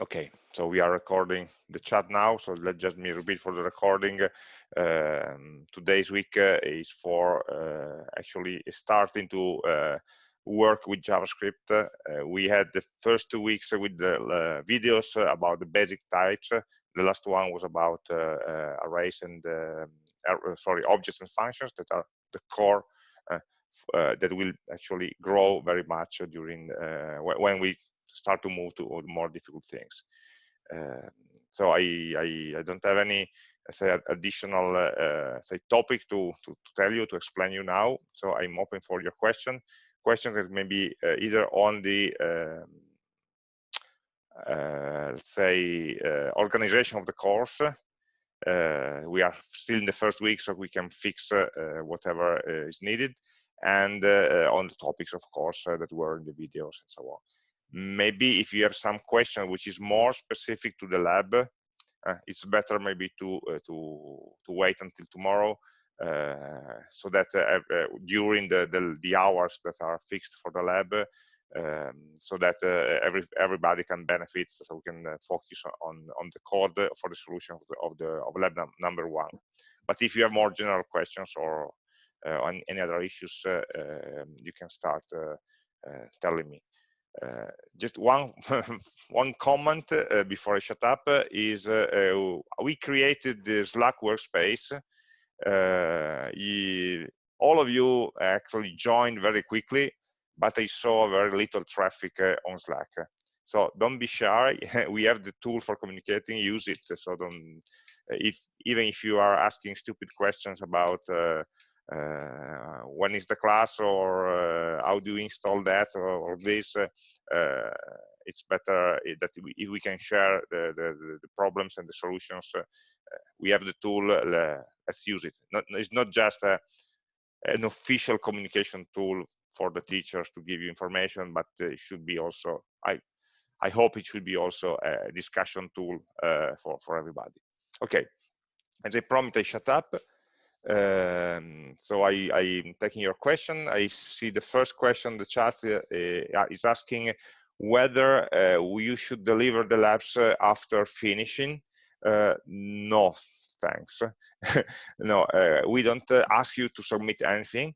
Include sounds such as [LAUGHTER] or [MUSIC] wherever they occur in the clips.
Okay, so we are recording the chat now. So let's just me repeat for the recording. Um, today's week uh, is for uh, actually starting to uh, work with JavaScript. Uh, we had the first two weeks with the uh, videos about the basic types. The last one was about uh, arrays and sorry objects and functions that are the core that will actually grow very much during when we start to move to more difficult things. Uh, so I, I, I don't have any say additional uh, say topic to, to, to tell you to explain you now. So I'm open for your question. Questions that maybe uh, either on the um, uh, let's say uh, organization of the course. Uh, we are still in the first week, so we can fix whatever is needed, and on the topics, of course, that were in the videos and so on maybe if you have some question which is more specific to the lab uh, it's better maybe to uh, to to wait until tomorrow uh, so that uh, uh, during the, the, the hours that are fixed for the lab um, so that uh, every everybody can benefit so we can focus on on the code for the solution of the of, the, of lab num number one. But if you have more general questions or on any other issues um, you can start telling me uh, just one [LAUGHS] one comment uh, before I shut up uh, is we created the Slack workspace. All of you actually joined very quickly, but I saw very little traffic on Slack. So don't be shy. [LAUGHS] we have the tool for communicating. Use it. So don't if even if you are asking stupid questions about uh, uh, when is the class or uh, how do you install that or, or this? Uh, it's better that we, if we can share the, the, the problems and the solutions. We have the tool let's use it. Not, it's not just a, an official communication tool for the teachers to give you information but it should be also i i hope it should be also a discussion tool uh, for for everybody. Okay. As i promised i shut up um, so I, I'm taking your question. I see the first question the chat uh, uh, is asking whether uh, we should deliver the labs uh, after finishing. Uh, no, thanks. [LAUGHS] no, we don't ask you to submit anything.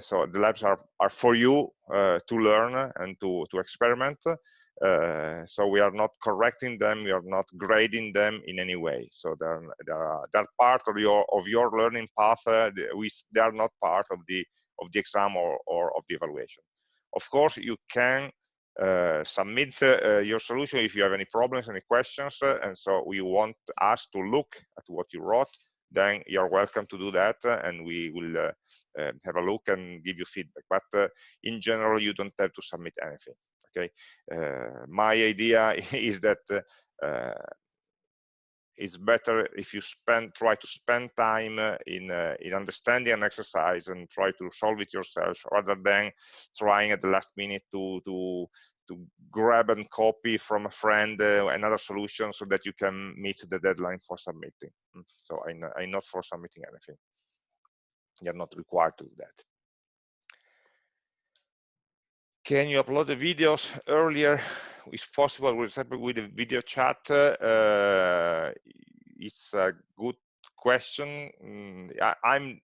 so the labs are, are for you to learn and to, to experiment. Uh, so we are not correcting them, we are not grading them in any way. So they're, they're, they're part of your of your learning path. Uh, they are not part of the of the exam or, or of the evaluation. Of course, you can uh, submit uh, your solution if you have any problems, any questions, uh, and so we want us to look at what you wrote. Then you're welcome to do that, and we will have a look and give you feedback. But in general, you don't have to submit anything okay? Uh, my idea [LAUGHS] is that uh, it's better if you spend try to spend time uh, in uh, in understanding an exercise and try to solve it yourself rather than trying at the last minute to to to grab and copy from a friend uh, another solution so that you can meet the deadline for submitting. Mm, so i'm, I'm not for submitting anything. You're not required to do that can you upload the videos earlier? If possible with with the video chat uh, it's a good question. Mm, I, am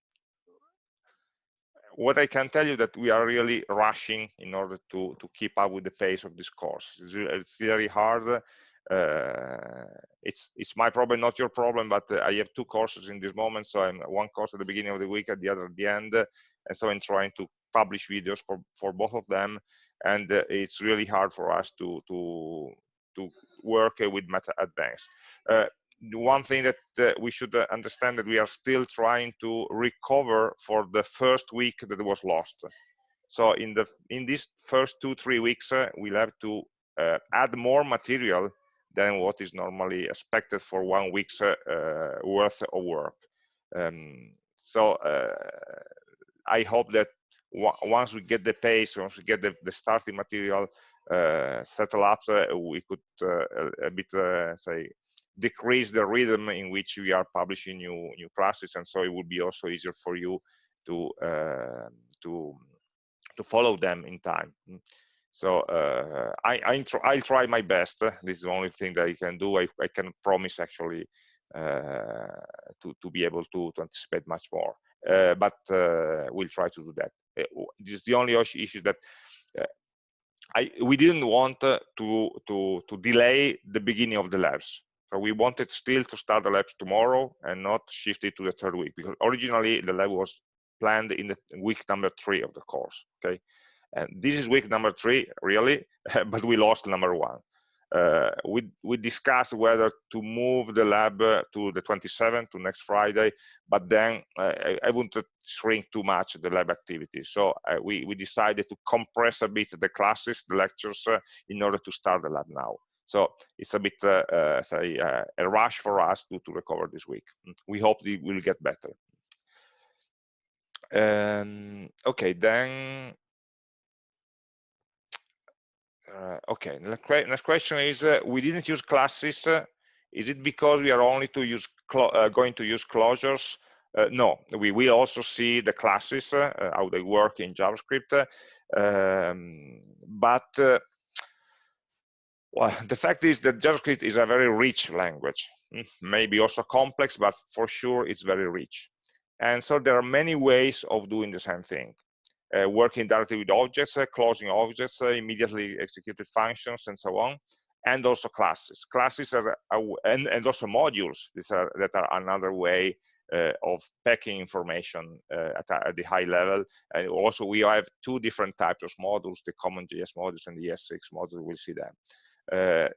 what i can tell you that we are really rushing in order to to keep up with the pace of this course. It's, it's really hard. Uh, it's it's my problem not your problem but uh, i have two courses in this moment. So i'm one course at the beginning of the week at the other at the end. And so i'm trying to publish videos for, for both of them and uh, it's really hard for us to to to work uh, with meta advance uh, one thing that uh, we should uh, understand that we are still trying to recover for the first week that was lost. So in the in these first two three weeks uh, we'll have to add more material than what is normally expected for one week's worth of work. Um, so I hope that once we get the pace, once we get the, the starting material uh, settled up, uh, we could uh, a, a, bit uh, say decrease the rhythm in which we are publishing new new classes, and so it would be also easier for you to to to follow them in time. So uh, I, I will try my best. This is the only thing that I can do. I, I can promise actually uh, to, to be able to, to anticipate much more. Uh, but uh, we'll try to do that. Uh, this is the only issue that I, we didn't want to, to, to delay the beginning of the labs. So we wanted still to start the labs tomorrow and not shift it to the third week because originally the lab was planned in the week number three of the course. Okay, and this is week number three, really, [LAUGHS] but we lost number one. Uh, we we discussed whether to move the lab uh, to the 27th to next Friday, but then uh, I, I wouldn't shrink too much the lab activity. So uh, we we decided to compress a bit the classes, the lectures, uh, in order to start the lab now. So it's a bit, uh, say, a rush for us to to recover this week. We hope it will get better. Um, okay, then uh, okay, next question is, uh, we didn't use classes. Uh, is it because we are only to use uh, going to use closures? Uh, no, we will also see the classes, uh, how they work in JavaScript. Um, but well, the fact is that JavaScript is a very rich language, hmm, maybe also complex, but for sure it's very rich. And so there are many ways of doing the same thing. Uh, working directly with objects, uh, closing objects, uh, immediately executed functions, and so on, and also classes. Classes are, are and, and also modules. These are that are another way uh, of packing information uh, at, at, the high level. And also we have two different types of modules, the CommonJS modules and the ES6 modules, we'll see them. Uh,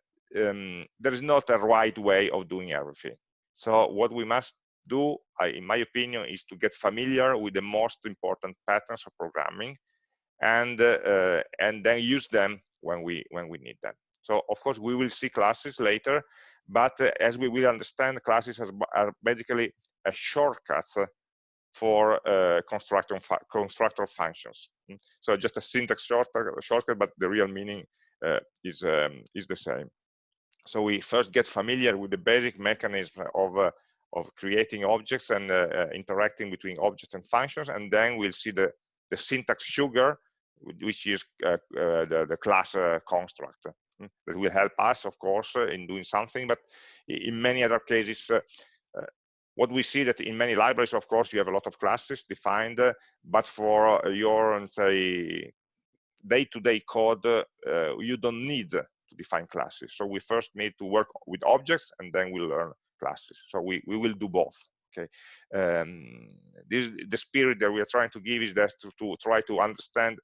um, there is not a right way of doing everything. So what we must do, in my opinion, is to get familiar with the most important patterns of programming and, uh, and then use them when we, when we need them. So of course, we will see classes later, but uh, as we will understand, classes are basically a shortcut for uh, constructor, constructor functions. Hmm? So just a syntax shortcut, shortcut but the real meaning uh, is, um, is the same. So we first get familiar with the basic mechanism of uh, of creating objects and uh, uh, interacting between objects and functions. And then we'll see the, the syntax sugar, which is uh, the, the class construct. Hmm, that will help us, of course, in doing something. But in many other cases, what we see that in many libraries, of course, you have a lot of classes defined, uh, but for your, say, day-to-day -day code, uh, you don't need to define classes. So we first need to work with objects, and then we'll learn classes. So we, we will do both. Okay, um, this the spirit that we are trying to give is that to, to try to understand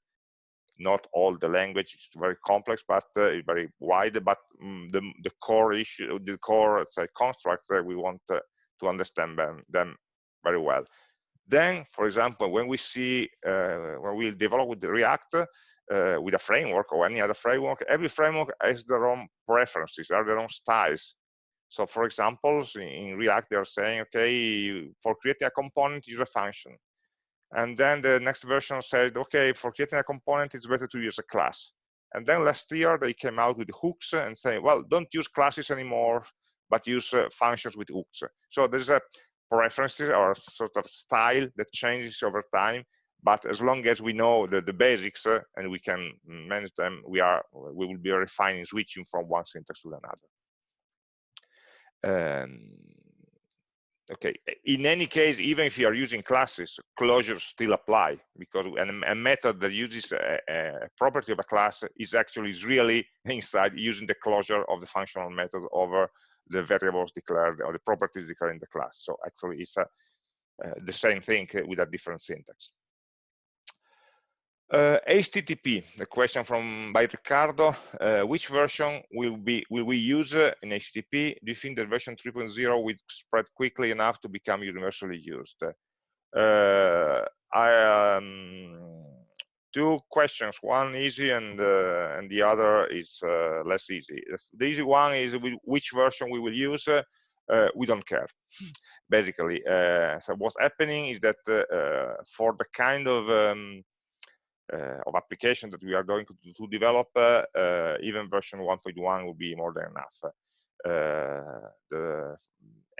not all the language it's very complex but uh, very wide but um, the, the core issue the core say constructs that we want uh, to understand them, them very well then for example when we see uh, when we develop with the react uh, with a framework or any other framework every framework has their own preferences have their own styles so for example, in React, they're saying, okay, for creating a component, use a function. And then the next version said, okay, for creating a component, it's better to use a class. And then last year, they came out with hooks and say, well, don't use classes anymore, but use uh, functions with hooks. So there's a preferences or sort of style that changes over time. But as long as we know the, the basics uh, and we can manage them, we are we will be refining switching from one syntax to another. Um, okay, in any case, even if you are using classes, closures still apply because a, method that uses a, a, property of a class is actually is really [LAUGHS] inside using the closure of the functional method over the variables declared or the properties declared in the class. So actually it's a, uh, the same thing with a different syntax. Uh, HTTP, the question from by Ricardo, uh, which version will be will we use uh, in HTTP? Do you think that version 3.0 will spread quickly enough to become universally used? Uh, I um, two questions, one easy and uh, and the other is uh, less easy. The easy one is which version we will use. we don't care, [LAUGHS] basically. so what's happening is that for the kind of um, of application that we are going to, to develop, uh, uh, even version 1.1 will be more than enough. the,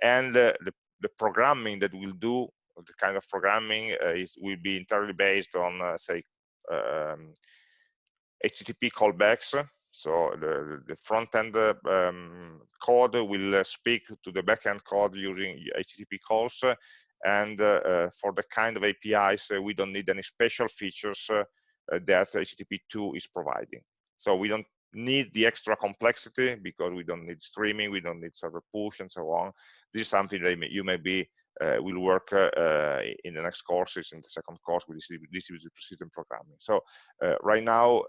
and the, the programming that we'll do, the kind of programming is will be entirely based on, say, um, HTTP callbacks. So the, the front-end um, code will speak to the back-end code using HTTP calls. And uh, uh, for the kind of APIs, uh, we don't need any special features that HTTP2 is providing. So we don't need the extra complexity because we don't need streaming, we don't need server push and so on. This is something that you may be uh, will work uh, in the next courses, in the second course with distributed system programming. So uh, right now,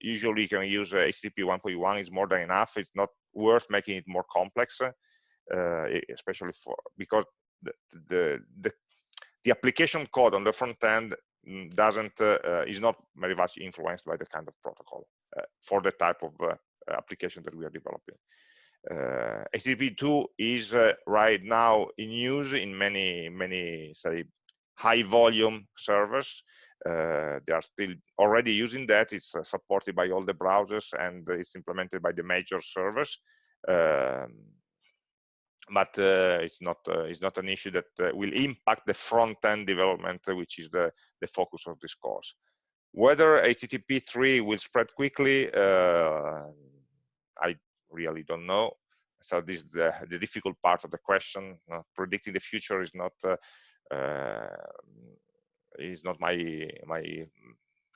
usually you can use HTTP 1.1 is more than enough. It's not worth making it more complex, especially for because the, the, the application code on the front end mm, doesn't uh, is not very much influenced by the kind of protocol uh, for the type of uh, application that we are developing. Uh, HTTP2 is uh, right now in use in many, many, say, high volume servers. Uh, they are still already using that. It's uh, supported by all the browsers and it's implemented by the major servers. Um, but uh, it's not uh, it's not an issue that will impact the front end development, which is the the focus of this course. Whether HTTP3 will spread quickly, I really don't know. So this is the, the difficult part of the question. Uh, predicting the future is not uh, uh, is not my my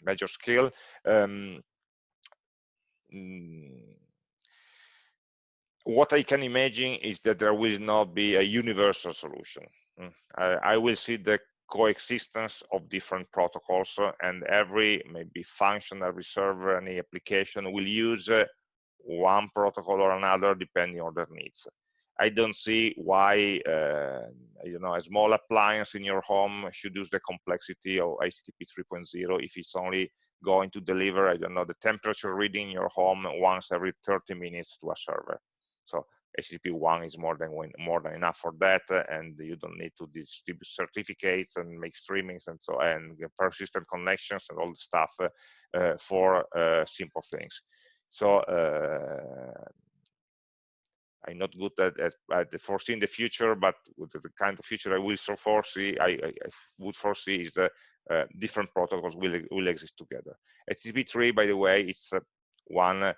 major skill. Um, mm, what I can imagine is that there will not be a universal solution. Mm, I, I will see the coexistence of different protocols uh, and every maybe function, every server, any application will use uh, one protocol or another depending on their needs. I don't see why uh, you know a small appliance in your home should use the complexity of HTTP 3.0 if it's only going to deliver I don't know the temperature reading in your home once every 30 minutes to a server. So HTTP 1 is more than more than enough for that, and you don't need to distribute certificates and make streamings and so and persistent connections and all the stuff uh, uh, for uh, simple things. So uh, I'm not good at, at, at, foreseeing the future, but the kind of future I will so foresee, I, I, I would foresee is that uh, different protocols will, will exist together. HTTP3, by the way, is uh, one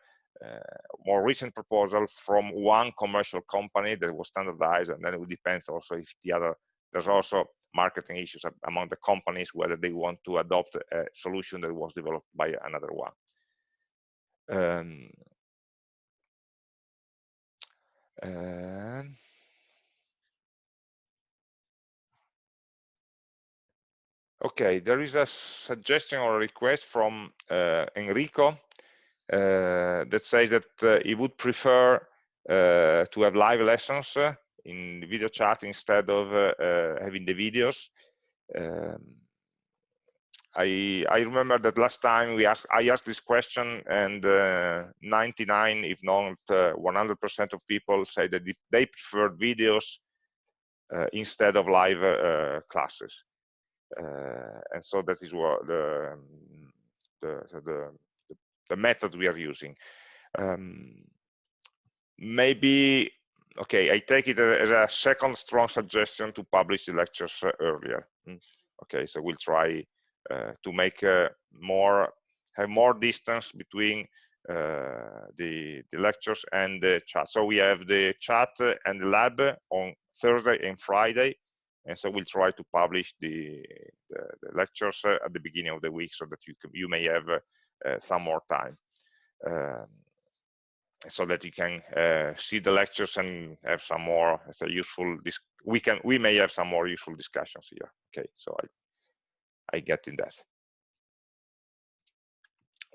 more recent proposal from one commercial company that was standardized, and then it depends also if the other, there's also marketing issues among the companies, whether they want to adopt a solution that was developed by another one. Um, okay, there is a suggestion or a request from uh, Enrico uh, that says that uh, he would prefer uh, to have live lessons uh, in video chat instead of uh, having the videos. Um, I, I remember that last time we asked, I asked this question and uh, 99, if not 100% uh, of people say that they prefer videos uh, instead of live uh, classes. Uh, and so that is what the, the, the, the method we are using. Um, maybe, okay, I take it as a second strong suggestion to publish the lectures uh, earlier. Hmm. Okay, so we'll try uh, to make uh, more have more distance between uh, the, the lectures and the chat. So we have the chat and the lab on Thursday and Friday. And so we'll try to publish the, the, the lectures at the beginning of the week so that you, can, you may have uh, some more time. Um, so that you can uh, see the lectures and have some more a useful we can we may have some more useful discussions here okay so I I get in that.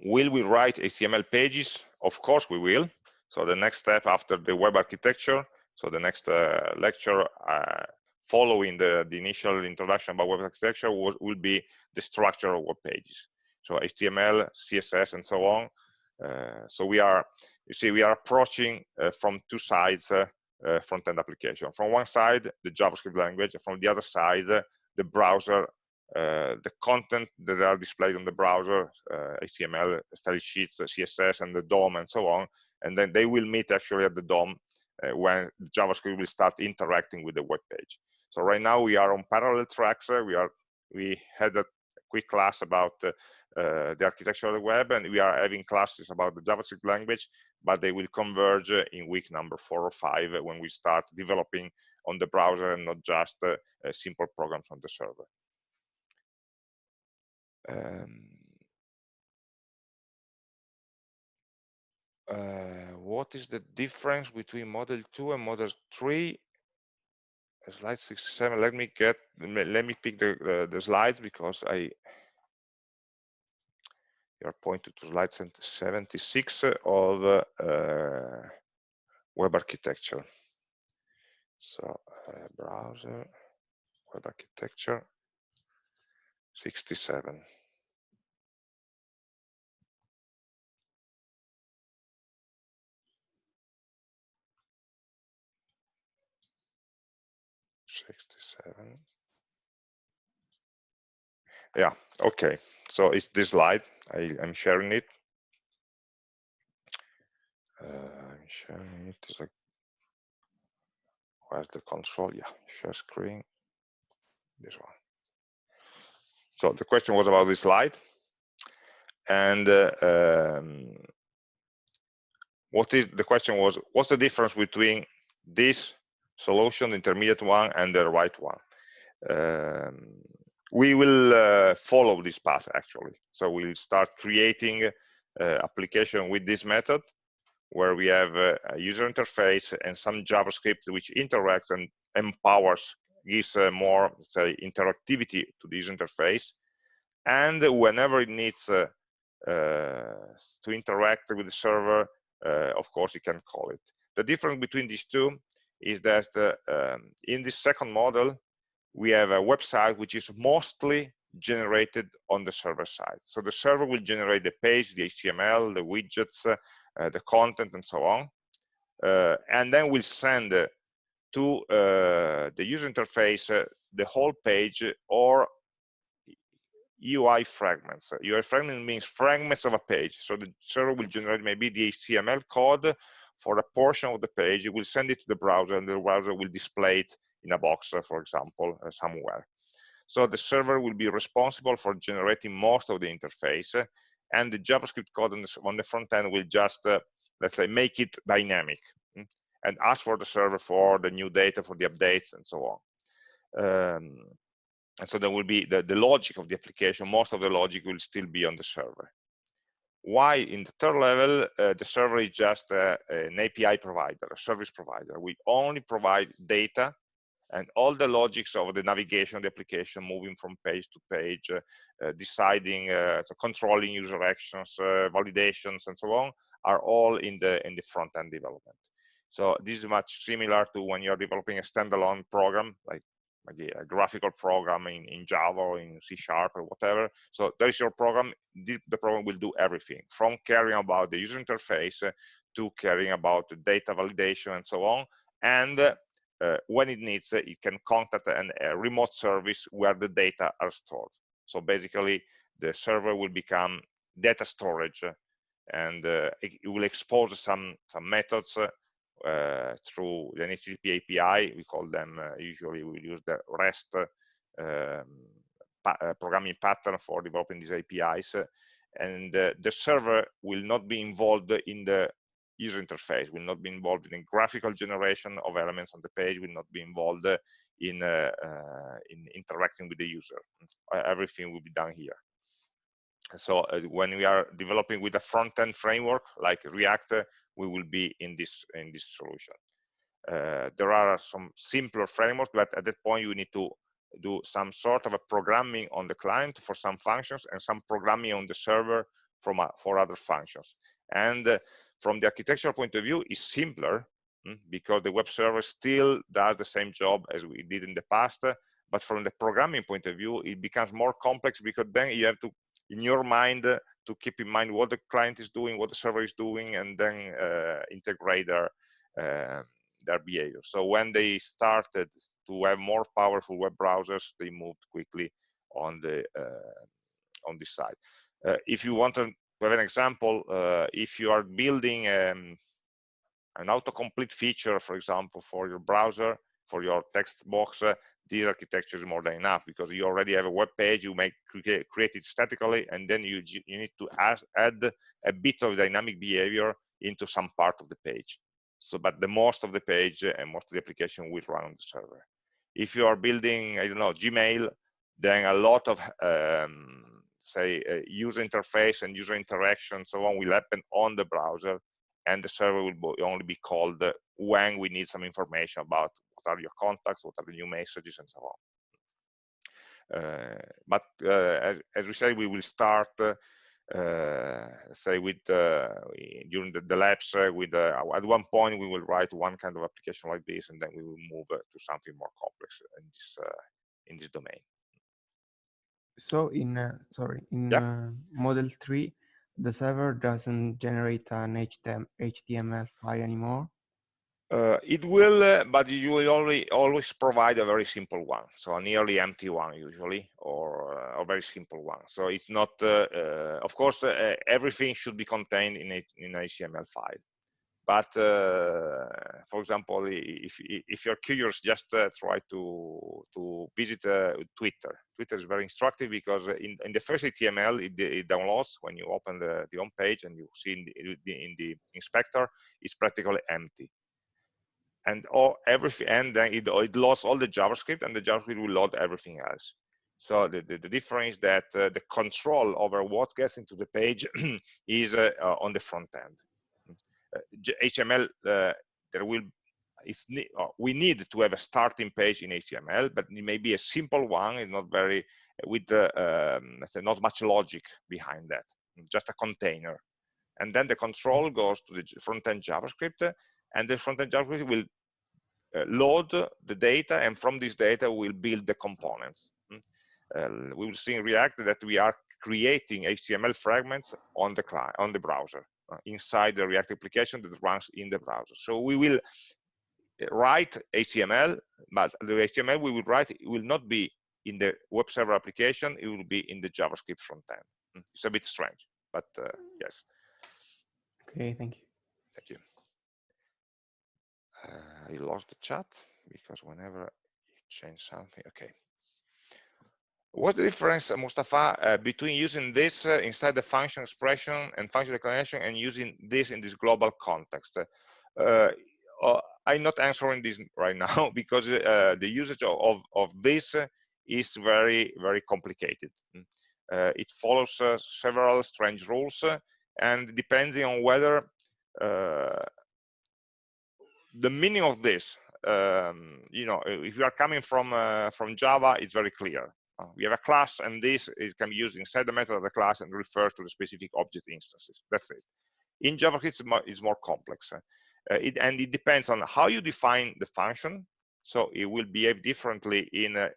Will we write HTML pages? Of course we will. So the next step after the web architecture, so the next uh, lecture uh, following the, the initial introduction about web architecture will, will be the structure of web pages. So HTML, CSS, and so on. Uh, so we are, you see, we are approaching uh, from two sides uh, front-end application. From one side, the JavaScript language, and from the other side, the browser uh, the content that are displayed on the browser, uh, HTML, style sheets, CSS, and the DOM, and so on. And then they will meet actually at the DOM uh, when JavaScript will start interacting with the web page. So right now we are on parallel tracks. we are we had a quick class about the architecture of the web, and we are having classes about the JavaScript language, but they will converge in week number four or five when we start developing on the browser and not just uh, simple programs on the server. Um, uh, what is the difference between model 2 and model 3 slide 67 let me get let me pick the, the, the slides because i you're pointed to slide 76 of uh, web architecture. So uh, browser web architecture 67 67 yeah okay. So it's this slide I, am sharing it. Uh, I'm sharing it. A where's the control yeah share screen. This one. So the question was about this slide and uh, um, what is the question was what's the difference between this solution, the intermediate one, and the right one. Um, we will uh, follow this path actually. So we'll start creating uh, application with this method where we have uh, a user interface and some JavaScript which interacts and empowers, gives uh, more say interactivity to this interface. And whenever it needs to interact with the server, of course, it can call it. The difference between these two is that uh, um, in this second model, we have a website which is mostly generated on the server side. So the server will generate the page, the HTML, the widgets, uh, uh, the content, and so on. Uh, and then we'll send uh, to uh, the user interface the whole page or UI fragments. UI fragment means fragments of a page. So the server will generate maybe the HTML code for a portion of the page, It will send it to the browser and the browser will display it in a box, uh, for example, uh, somewhere. So the server will be responsible for generating most of the interface uh, and the JavaScript code on the, on the front end will just, let's say, make it dynamic mm, and ask for the server for the new data, for the updates and so on. Um, and so there will be the, the logic of the application, most of the logic will still be on the server. Why in the third level, uh, the server is just uh, an API provider, a service provider. We only provide data and all the logics of the navigation of the application, moving from page to page, uh, uh deciding, uh, so controlling user actions, uh, validations, and so on, are all in the in the front end development. So this is much similar to when you're developing a standalone program, like maybe a graphical program in, in Java or in C Sharp or whatever. So there is your program. The, the program will do everything from caring about the user interface to caring about the data validation and so on. And uh, when it needs, uh, it can contact an, a remote service where the data are stored. So basically, the server will become data storage and uh, it, will expose some some methods uh, uh, through the HTTP API. We call them, uh, usually we use the REST um, pa uh, programming pattern for developing these APIs. And the server will not be involved in the user interface, will not be involved in graphical generation of elements on the page, will not be involved in, uh, uh, in interacting with the user. Uh, everything will be done here. So when we are developing with a front-end framework like React, we will be in this in this solution. Uh, there are some simpler frameworks, but at that point you need to do some sort of a programming on the client for some functions and some programming on the server from uh, for other functions. And uh, from the architectural point of view, is simpler mm, because the web server still does the same job as we did in the past. But from the programming point of view, it becomes more complex because then you have to, in your mind, to keep in mind what the client is doing, what the server is doing, and then uh, integrate their uh, their behavior. So when they started to have more powerful web browsers, they moved quickly on the uh, on this side. Uh, if you want to have an example, uh, if you are building um, an autocomplete feature, for example, for your browser, for your text box, uh, this architecture is more than enough because you already have a web page you make create it statically and then you you need to add, add a bit of dynamic behavior into some part of the page. So but the most of the page and most of the application will run on the server. If you are building i don't know gmail then a lot of um, say uh, user interface and user interaction so on will happen on the browser and the server will only be called when we need some information about what are your contacts, what are the new messages, and so on. Uh, but uh, as, as, we say, we will start, uh, say, with during the, the labs. with at one point, we will write one kind of application like this, and then we will move to something more complex in this in this domain. So in uh, sorry in yeah. uh, model 3 the server doesn't generate an HTML file anymore uh, it will, uh, but you will only always provide a very simple one, so a nearly empty one usually, or uh, a very simple one. So it's not, uh, uh, of course, uh, everything should be contained in a, in an HTML file. But for example, if if you're curious, just try to to visit Twitter. Twitter is very instructive because in, in the first HTML it, it, downloads when you open the, the home page and you see in the, in the inspector, it's practically empty. And all everything and then it, it loads all the javascript and the javascript will load everything else. So the, the, the difference that uh, the control over what gets into the page [CLEARS THROAT] is uh, uh, on the front end html uh, there will is uh, we need to have a starting page in html but it may be a simple one it's not very with um, not much logic behind that just a container and then the control goes to the front-end javascript and the front-end JavaScript will uh, load the data, and from this data we'll build the components. Hmm? Uh, we will see in React that we are creating HTML fragments on the client, on the browser, inside the React application that runs in the browser. So we will uh, write HTML, but the HTML we will write will not be in the web server application, it will be in the JavaScript front end. Hmm? It's a bit strange, but uh, yes. Okay, thank you. Thank you. I lost the chat because whenever you change something, okay. What's the difference, Mustafa, uh, between using this uh, inside the function expression and function declaration and using this in this global context? Uh, uh I'm not answering this right [LAUGHS] now because uh, the usage of, of, of, this is very, very complicated. Uh, it follows several strange rules and depending on whether the meaning of this, um, you know, if you are coming from uh, from Java, it's very clear. Uh, we have a class, and this is, can be used inside the method of the class and refer to the specific object instances. That's it. In JavaScript, it's more, it's more complex, uh, it, and it depends on how you define the function. So it will behave differently in uh,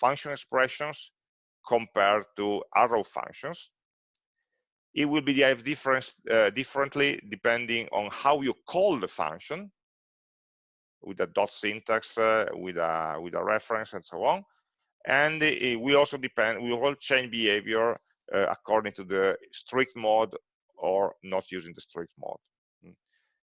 function expressions compared to arrow functions. It will behave different, uh, differently depending on how you call the function with a dot syntax, uh, with a with a reference, and so on. And will also depend. We will change behavior uh, according to the strict mode or not using the strict mode. Mm.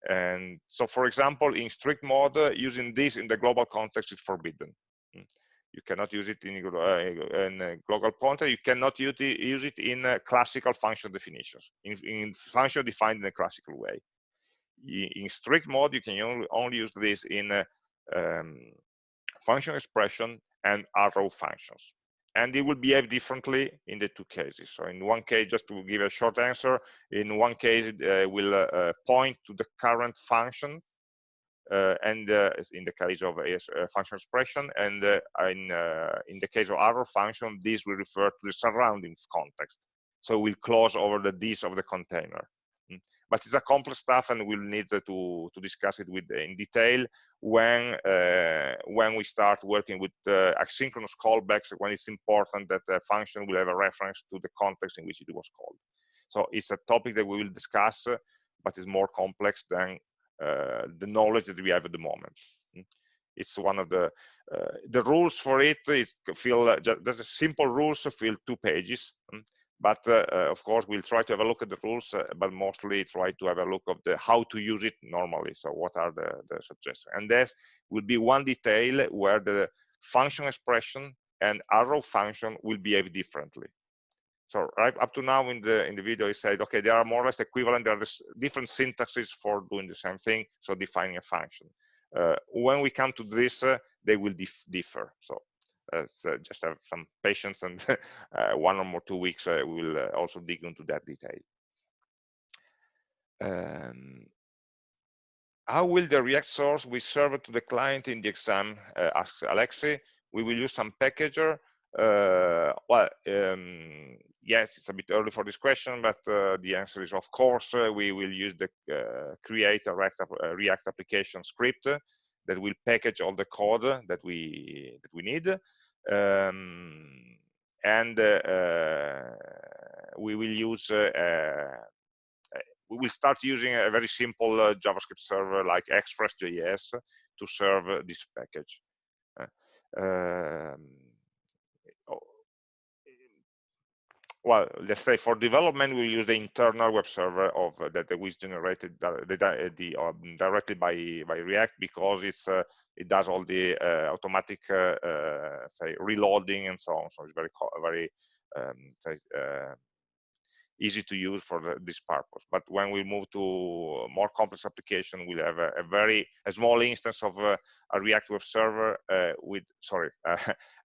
And so, for example, in strict mode, uh, using this in the global context is forbidden. Mm. You cannot use it in, uh, in a global context. You cannot use it, in uh, classical function definitions, in, in function defined in a classical way in strict mode, you can only, only use this in uh, um, function expression and arrow functions. And it will behave differently in the two cases. So in one case, just to give a short answer, in one case it uh, will uh, point to the current function uh, and uh, in the case of a, a function expression, and uh, in, in the case of arrow function, this will refer to the surrounding context. So we'll close over the this of the container but it's a complex stuff and we'll need to, to discuss it with in detail when uh, when we start working with uh, asynchronous callbacks when it's important that a function will have a reference to the context in which it was called so it's a topic that we will discuss but it's more complex than uh, the knowledge that we have at the moment it's one of the uh, the rules for it is fill uh, there's a simple rules fill two pages. But uh, uh, of course, we'll try to have a look at the rules, uh, but mostly try to have a look of the how to use it normally. So what are the, the suggestions? And there will be one detail where the function expression and arrow function will behave differently. So right up to now in the in the video, I said, okay, they are more or less equivalent. There are different syntaxes for doing the same thing, so defining a function. Uh, when we come to this, uh, they will dif differ. So uh, just have some patience, and [LAUGHS] uh, one or more two weeks, uh, we will uh, also dig into that detail. Um, how will the React source be served to the client in the exam? asks Alexi. We will use some packager uh, well, um, yes, it's a bit early for this question, but uh, the answer is of course uh, we will use the uh, create a React, uh, React, application script that will package all the code that we that we need, um, and uh, we will use we will start using a very simple JavaScript server like Express.js to serve this package. Um, well, let's say for development, we use the internal web server of uh, that was generated the, the um, directly by by React because it's uh, it does all the uh, automatic uh, uh, say reloading and so on. So it's very very um, uh, easy to use for the, this purpose. But when we move to more complex application, we'll have a, a very a small instance of a, a React web server with sorry [LAUGHS]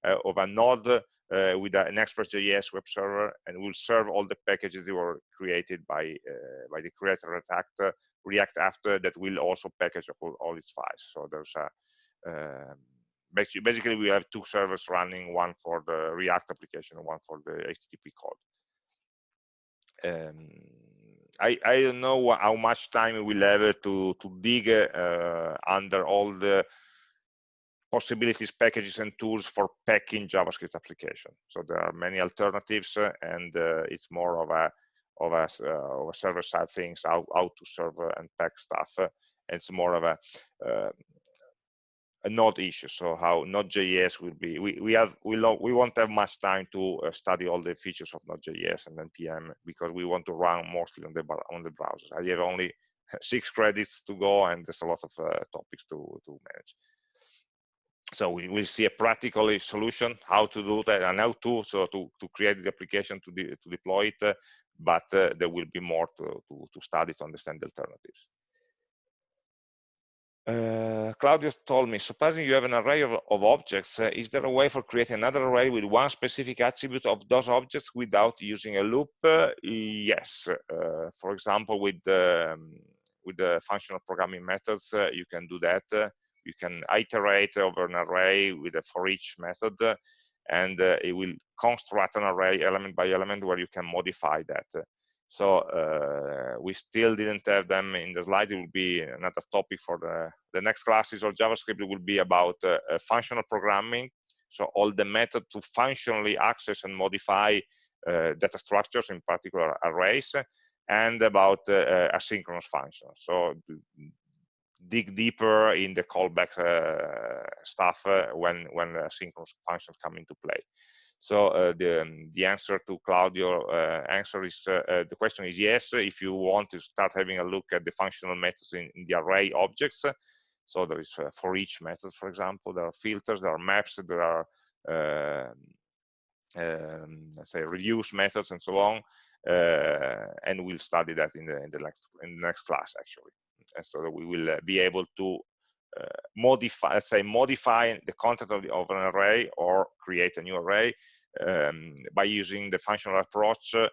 of a node uh, with an Express.js web server and we'll serve all the packages that were created by uh, by the creator React uh, React after that will also package all, all its files. So there's a um, basically, basically we have two servers running, one for the React application and one for the HTTP code. Um, I, I don't know how much time we'll have to, to dig uh, under all the possibilities, packages, and tools for packing JavaScript application. So there are many alternatives, uh, and uh, it's more of a of a, uh, of a server side things, how, how to serve and pack stuff. it's more of a a node issue so how node.js will be we we have we we won't have much time to uh, study all the features of node.js and npm because we want to run mostly on the on the browser. I have only [LAUGHS] six credits to go and there's a lot of uh, topics to to manage. So we will see a practical solution how to do that and how to so to, to create the application to, de to deploy it uh, but uh, there will be more to, to, to, study to understand the alternatives uh, Claudio told me, supposing you have an array of, of objects, uh, is there a way for creating another array with one specific attribute of those objects without using a loop? Uh, yes. Uh, for example, with the, um, with the functional programming methods, you can do that you can iterate over an array with a for each method and uh, it will construct an array element by element where you can modify that so uh, we still didn't have them in the slide. It will be another topic for the the next classes of javascript. It will be about uh, uh, functional programming. So all the method to functionally access and modify uh, data structures in particular arrays and about uh, asynchronous functions. So dig deeper in the callback uh, stuff uh, when when synchronous functions come into play. So uh, the um, the answer to Claudio uh, answer is uh, uh, the question is yes. If you want to start having a look at the functional methods in, in the array objects, so there is for each method, for example, there are filters, there are maps, there are um, um, let's say reduce methods and so on, and we'll study that in the in the next in the next class actually and so that we will uh, be able to uh, modify, let's say, modify the content of, the, of, an array or create a new array um, by using the functional approach, uh,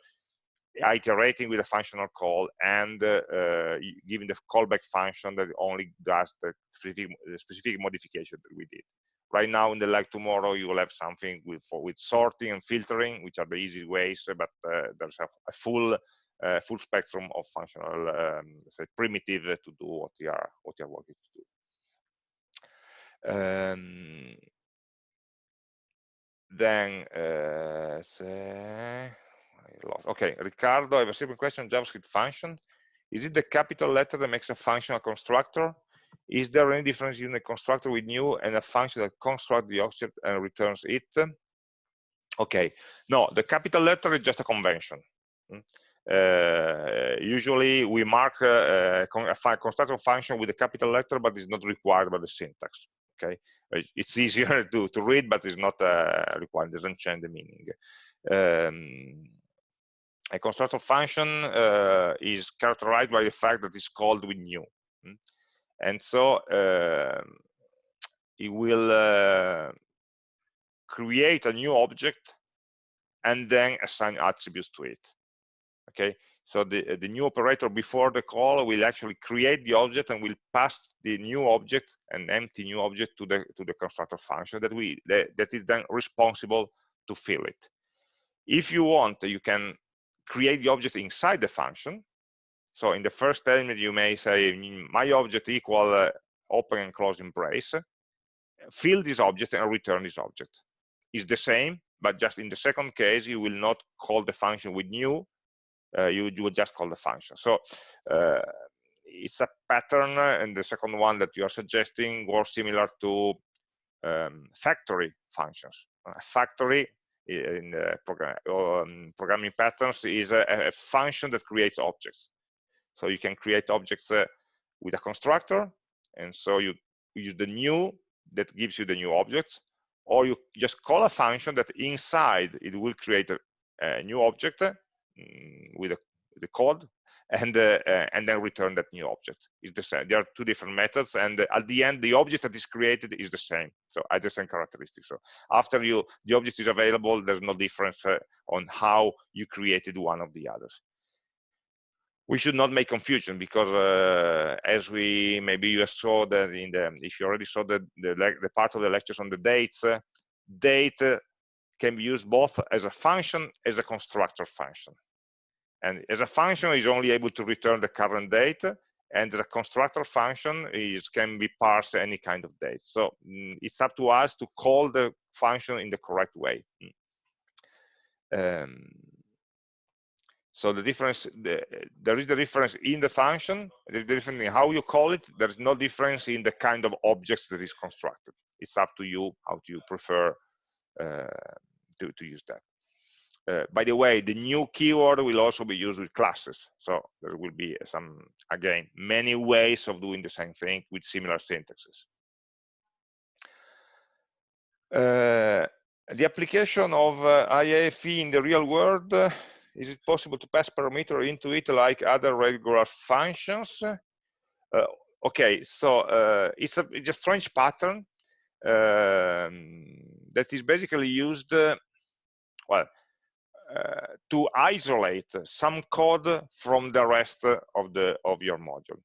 iterating with a functional call and uh, uh, giving the callback function that only does the specific, the specific modification that we did. Right now in the like tomorrow, you will have something with, for, with sorting and filtering, which are the easy ways, but uh, there's a, a full uh, full spectrum of functional, um, say, primitive to do what you are what you are working to do. Um, then, uh, say, okay, Ricardo, I have a simple question. JavaScript function. Is it the capital letter that makes a function a constructor? Is there any difference in a constructor with new and a function that constructs the object and returns it? Okay, no, the capital letter is just a convention. Uh, usually we mark uh, a constructor function with a capital letter, but it's not required by the syntax. Okay? It's easier [LAUGHS] to, to read but it's not uh, required doesn't change the meaning. Um, a constructor function uh, is characterized by the fact that it's called with new hmm? and so uh, it will uh, create a new object and then assign attributes to it okay so the, the new operator before the call will actually create the object and will pass the new object, an empty new object to the to the constructor function that we that, that is then responsible to fill it. If you want, you can create the object inside the function. So in the first element, you may say my object equal uh, open and closing brace. Fill this object and return this object. Is the same, but just in the second case, you will not call the function with new, you, you would just call the function. So uh, it's a pattern, and the second one that you are suggesting was similar to um, factory functions. A factory in program, um, programming patterns is a, a, function that creates objects. So you can create objects uh, with a constructor, and so you use the new that gives you the new object, or you just call a function that inside it will create a, a new object Mm, with the code and uh, uh, and then return that new object. Is the same. There are two different methods and at the end the object that is created is the same. So has the same characteristics. So after you the object is available there's no difference uh, on how you created one of the others. We should not make confusion because uh, as we maybe you saw that in the if you already saw the the, the part of the lectures on the dates uh, date can be used both as a function as a constructor function. And as a function is only able to return the current date, and the constructor function is can be parse any kind of date. So mm, it's up to us to call the function in the correct way. Mm. Um, so the difference, the, there is the difference in the function, there's the difference in how you call it, there's no difference in the kind of objects that is constructed. It's up to you how do you prefer uh, to, to use that. Uh, by the way, the new keyword will also be used with classes. So there will be some, again, many ways of doing the same thing with similar syntaxes. Uh, the application of uh, IIFE in the real world, uh, is it possible to pass parameter into it like other regular functions? Uh, okay, so uh, it's a, it's a strange pattern um, that is basically used well, uh, to isolate some code from the rest of the of your module.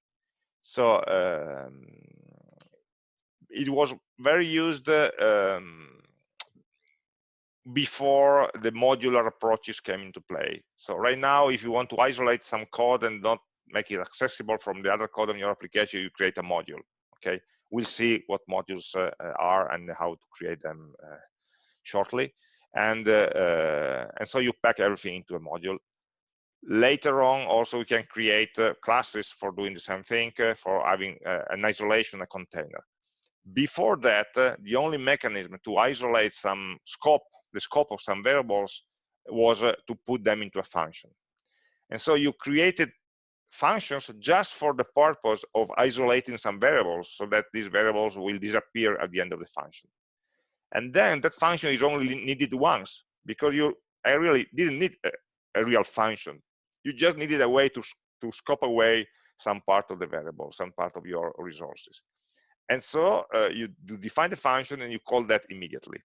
So um, it was very used um, before the modular approaches came into play. So right now, if you want to isolate some code and not make it accessible from the other code on your application, you create a module. Okay, we'll see what modules uh, are and how to create them uh, shortly and uh, uh, and so you pack everything into a module. Later on also we can create uh, classes for doing the same thing for having an isolation a container. Before that the only mechanism to isolate some scope the scope of some variables was to put them into a function. And so you created functions just for the purpose of isolating some variables so that these variables will disappear at the end of the function and then that function is only needed once because you I really didn't need a, a, real function. You just needed a way to, to scope away some part of the variable, some part of your resources. And so uh, you define the function and you call that immediately.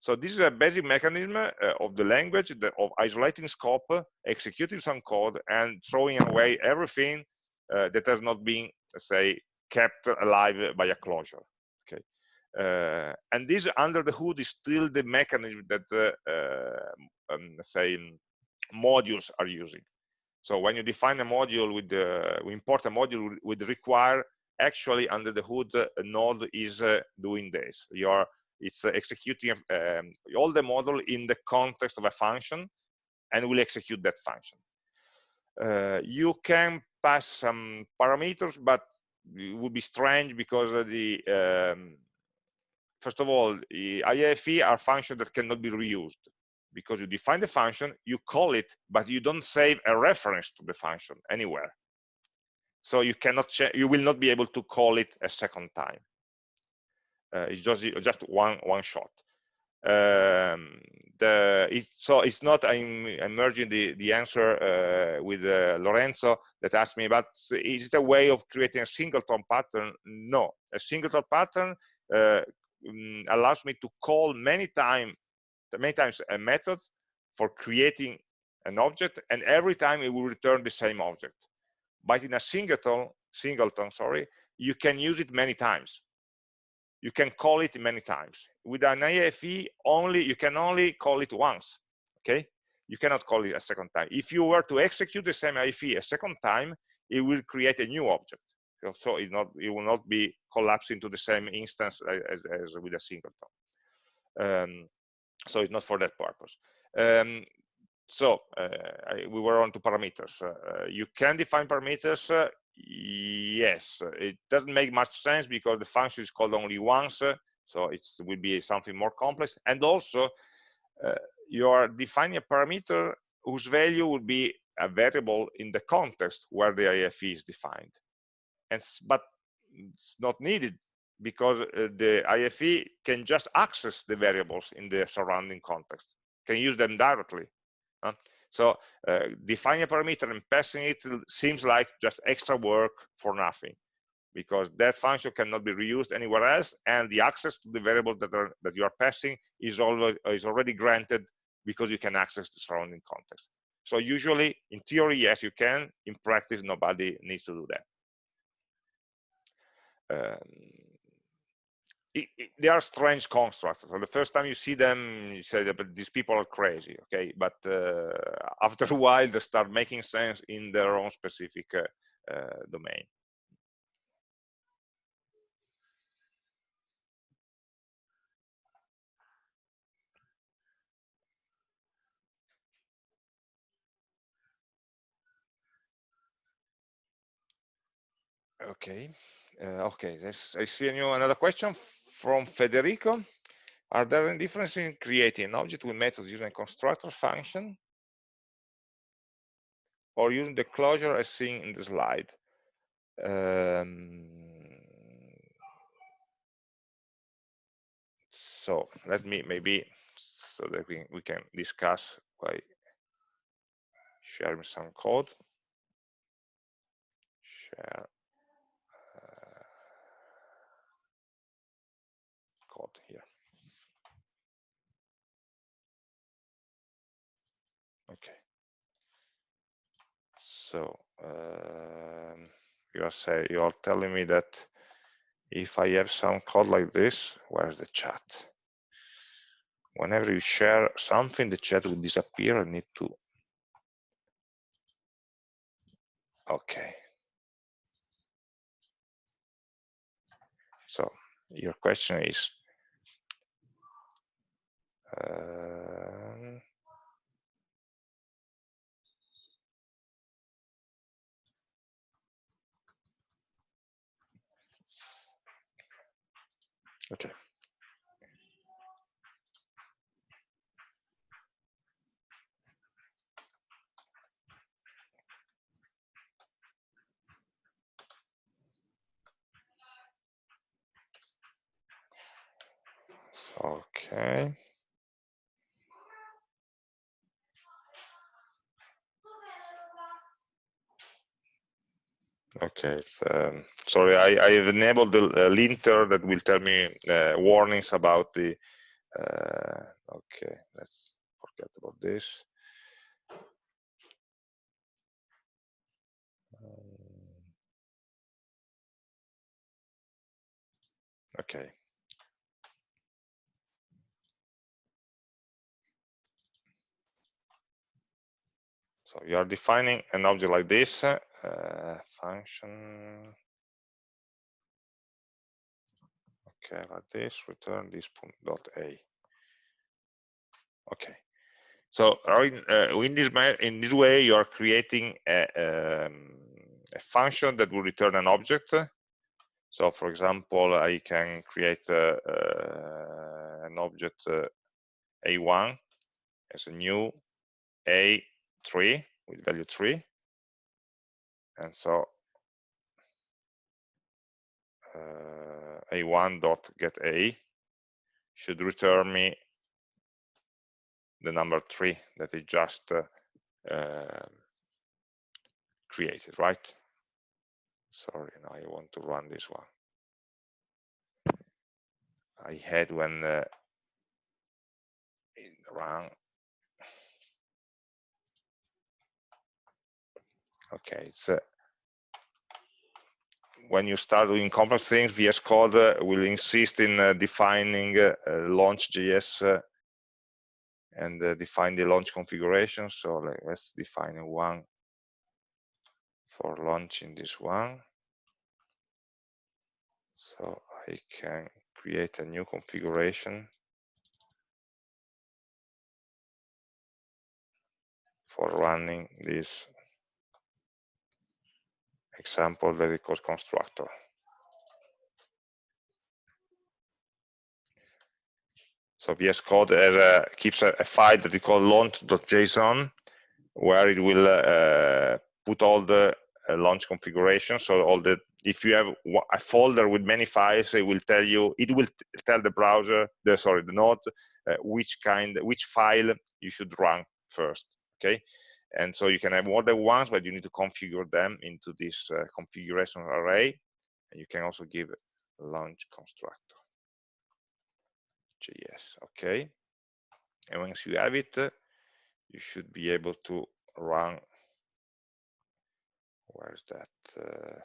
So this is a basic mechanism uh, of the language of isolating scope, executing some code, and throwing away everything uh, that has not been, say, kept alive by a closure. Uh, and this under the hood is still the mechanism that, uh, uh, um, say, modules are using. So when you define a module with the, we import a module with require, actually under the hood, a node is doing this. You're it's executing um, all the model in the context of a function and will execute that function. Uh, you can pass some parameters, but it would be strange because the um, first of all, IIFE are functions that cannot be reused because you define the function, you call it, but you don't save a reference to the function anywhere. So you cannot, you will not be able to call it a second time. Uh, it's just just one one shot. Um, the it's, so it's not I'm, I'm merging the the answer uh, with uh, Lorenzo that asked me about is it a way of creating a singleton pattern? No, a singleton pattern uh, um, allows me to call many time many times a method for creating an object, and every time it will return the same object. But in a singleton, singleton, sorry, you can use it many times. You can call it many times. With an IFE, only you can only call it once. Okay, you cannot call it a second time. If you were to execute the same IFE a second time, it will create a new object. So it not it will not be collapsed into the same instance as, as with a singleton. Um, so it's not for that purpose. Um, so uh, I, we were on to parameters. Uh, you can define parameters. Uh, yes, it doesn't make much sense because the function is called only once. so it will be something more complex. And also, you are defining a parameter whose value will be a variable in the context where the IFE is defined. And, but it's not needed because uh, the IFE can just access the variables in the surrounding context, can use them directly. So uh, defining a parameter and passing it seems like just extra work for nothing because that function cannot be reused anywhere else and the access to the variable that, are, that you are passing is, already, is already granted because you can access the surrounding context. So usually, in theory, yes, you can. In practice, nobody needs to do that. Um, it, it, they are strange constructs. So the first time you see them, you say, "But these people are crazy." Okay, but uh, [LAUGHS] after a while, they start making sense in their own specific uh, uh, domain. Okay, uh, okay. I see new another question from Federico. Are there any differences in creating an object with methods using a constructor function or using the closure as seen in the slide? Um, so let me maybe so that we, we can discuss by sharing some code. Share code here. Okay. So um, you are say you are telling me that if I have some code like this, where's the chat? Whenever you share something, the chat will disappear. I need to. Okay. So your question is um, okay. Okay. Okay, um, sorry, I, I have enabled the linter that will tell me uh, warnings about the, uh, okay, let's forget about this. Um, okay. So you are defining an object like this, uh, function. Okay like this return this point dot a. Okay. So in, uh, in this in this way you are creating a, um, a, function that will return an object. So for example i can create uh, an object uh, a1 as a new a3 with value 3 and so uh, a1.getA should return me the number three that it just uh, uh, created, right? Sorry, now I want to run this one. I had when uh, in run. Okay, it's uh, when you start doing complex things, VS Code uh, will insist in uh, defining uh, launch.json uh, and uh, define the launch configuration. So like, let's define one for launching this one. So I can create a new configuration for running this example it calls constructor. So VS Code a, keeps a, a, file that we call launch.json, where it will uh, put all the uh, launch configuration. So all the if you have a folder with many files, it will tell you it will tell the browser, the sorry, the node, uh, which kind, which file you should run first. Okay, and so you can have more than once, but you need to configure them into this uh, configuration array. And you can also give launch constructor. JS, okay. And once you have it, you should be able to run, where's that? Uh,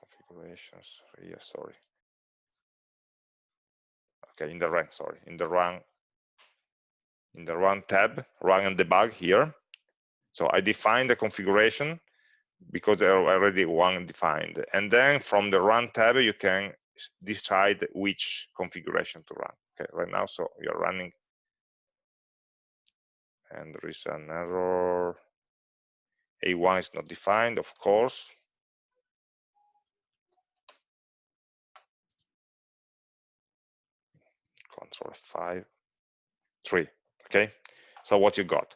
configurations, yeah, sorry. Okay, in the run, sorry, in the run, in the run tab, run and debug here. So I define the configuration because there are already one defined. And then from the run tab, you can decide which configuration to run. Okay, right now, so you're running, and there is an error. A1 is not defined, of course. Control 5, 3. Okay, so what you got?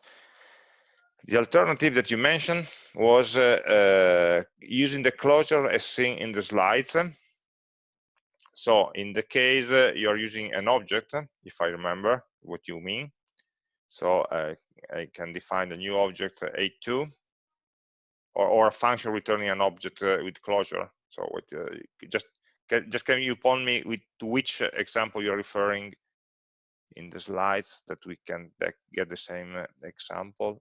The alternative that you mentioned was uh, uh, using the closure as seen in the slides. So in the case uh, you're using an object, if I remember what you mean. So uh, I can define a new object uh, A2 or, or, a function returning an object uh, with closure. So what, just can, just can you point me with to which example you're referring in the slides that we can get the same uh, example.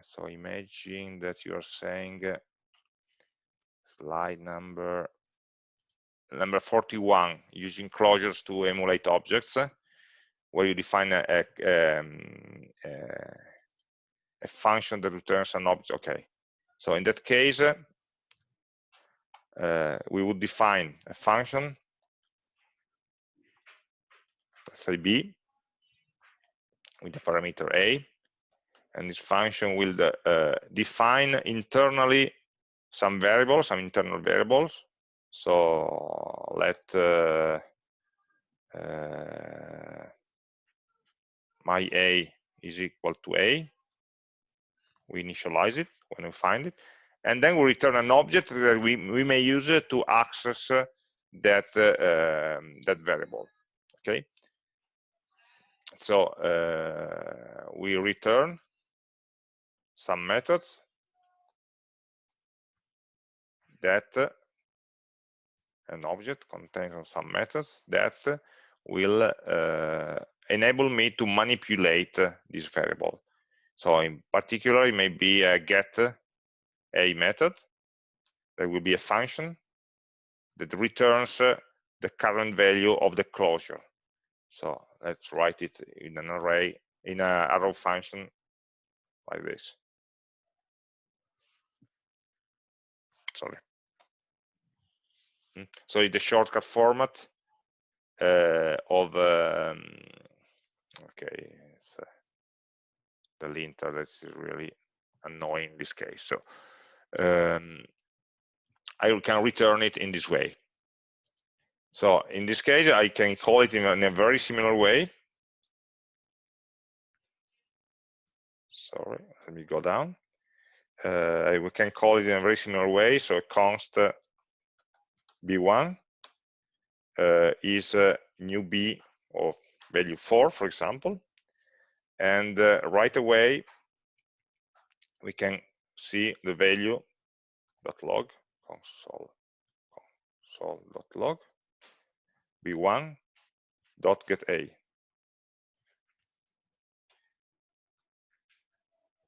so imagine that you are saying slide number number 41 using closures to emulate objects where you define a, a, um, a, a function that returns an object okay so in that case uh, we would define a function say b with the parameter a and this function will uh, define internally some variables, some internal variables. So let uh, uh, my a is equal to a. We initialize it when we find it. And then we return an object that we, we may use to access that, uh, um, that variable. Okay. So uh, we return some methods that an object contains some methods that will uh, enable me to manipulate this variable. So in particular, it may be a get a method that will be a function that returns the current value of the closure. So let's write it in an array, in a arrow function like this. Sorry. Mm. So the shortcut format uh, of um, okay, it's, uh, the linter that's really annoying in this case. So um, I can return it in this way. So in this case, I can call it in a, in a very similar way. Sorry, let me go down. uh, we can call it in a very similar way. So const b1 uh, is uh, new b of value 4, for example. And uh, right away, we can see the value dot log console console dot log b1 dot get a.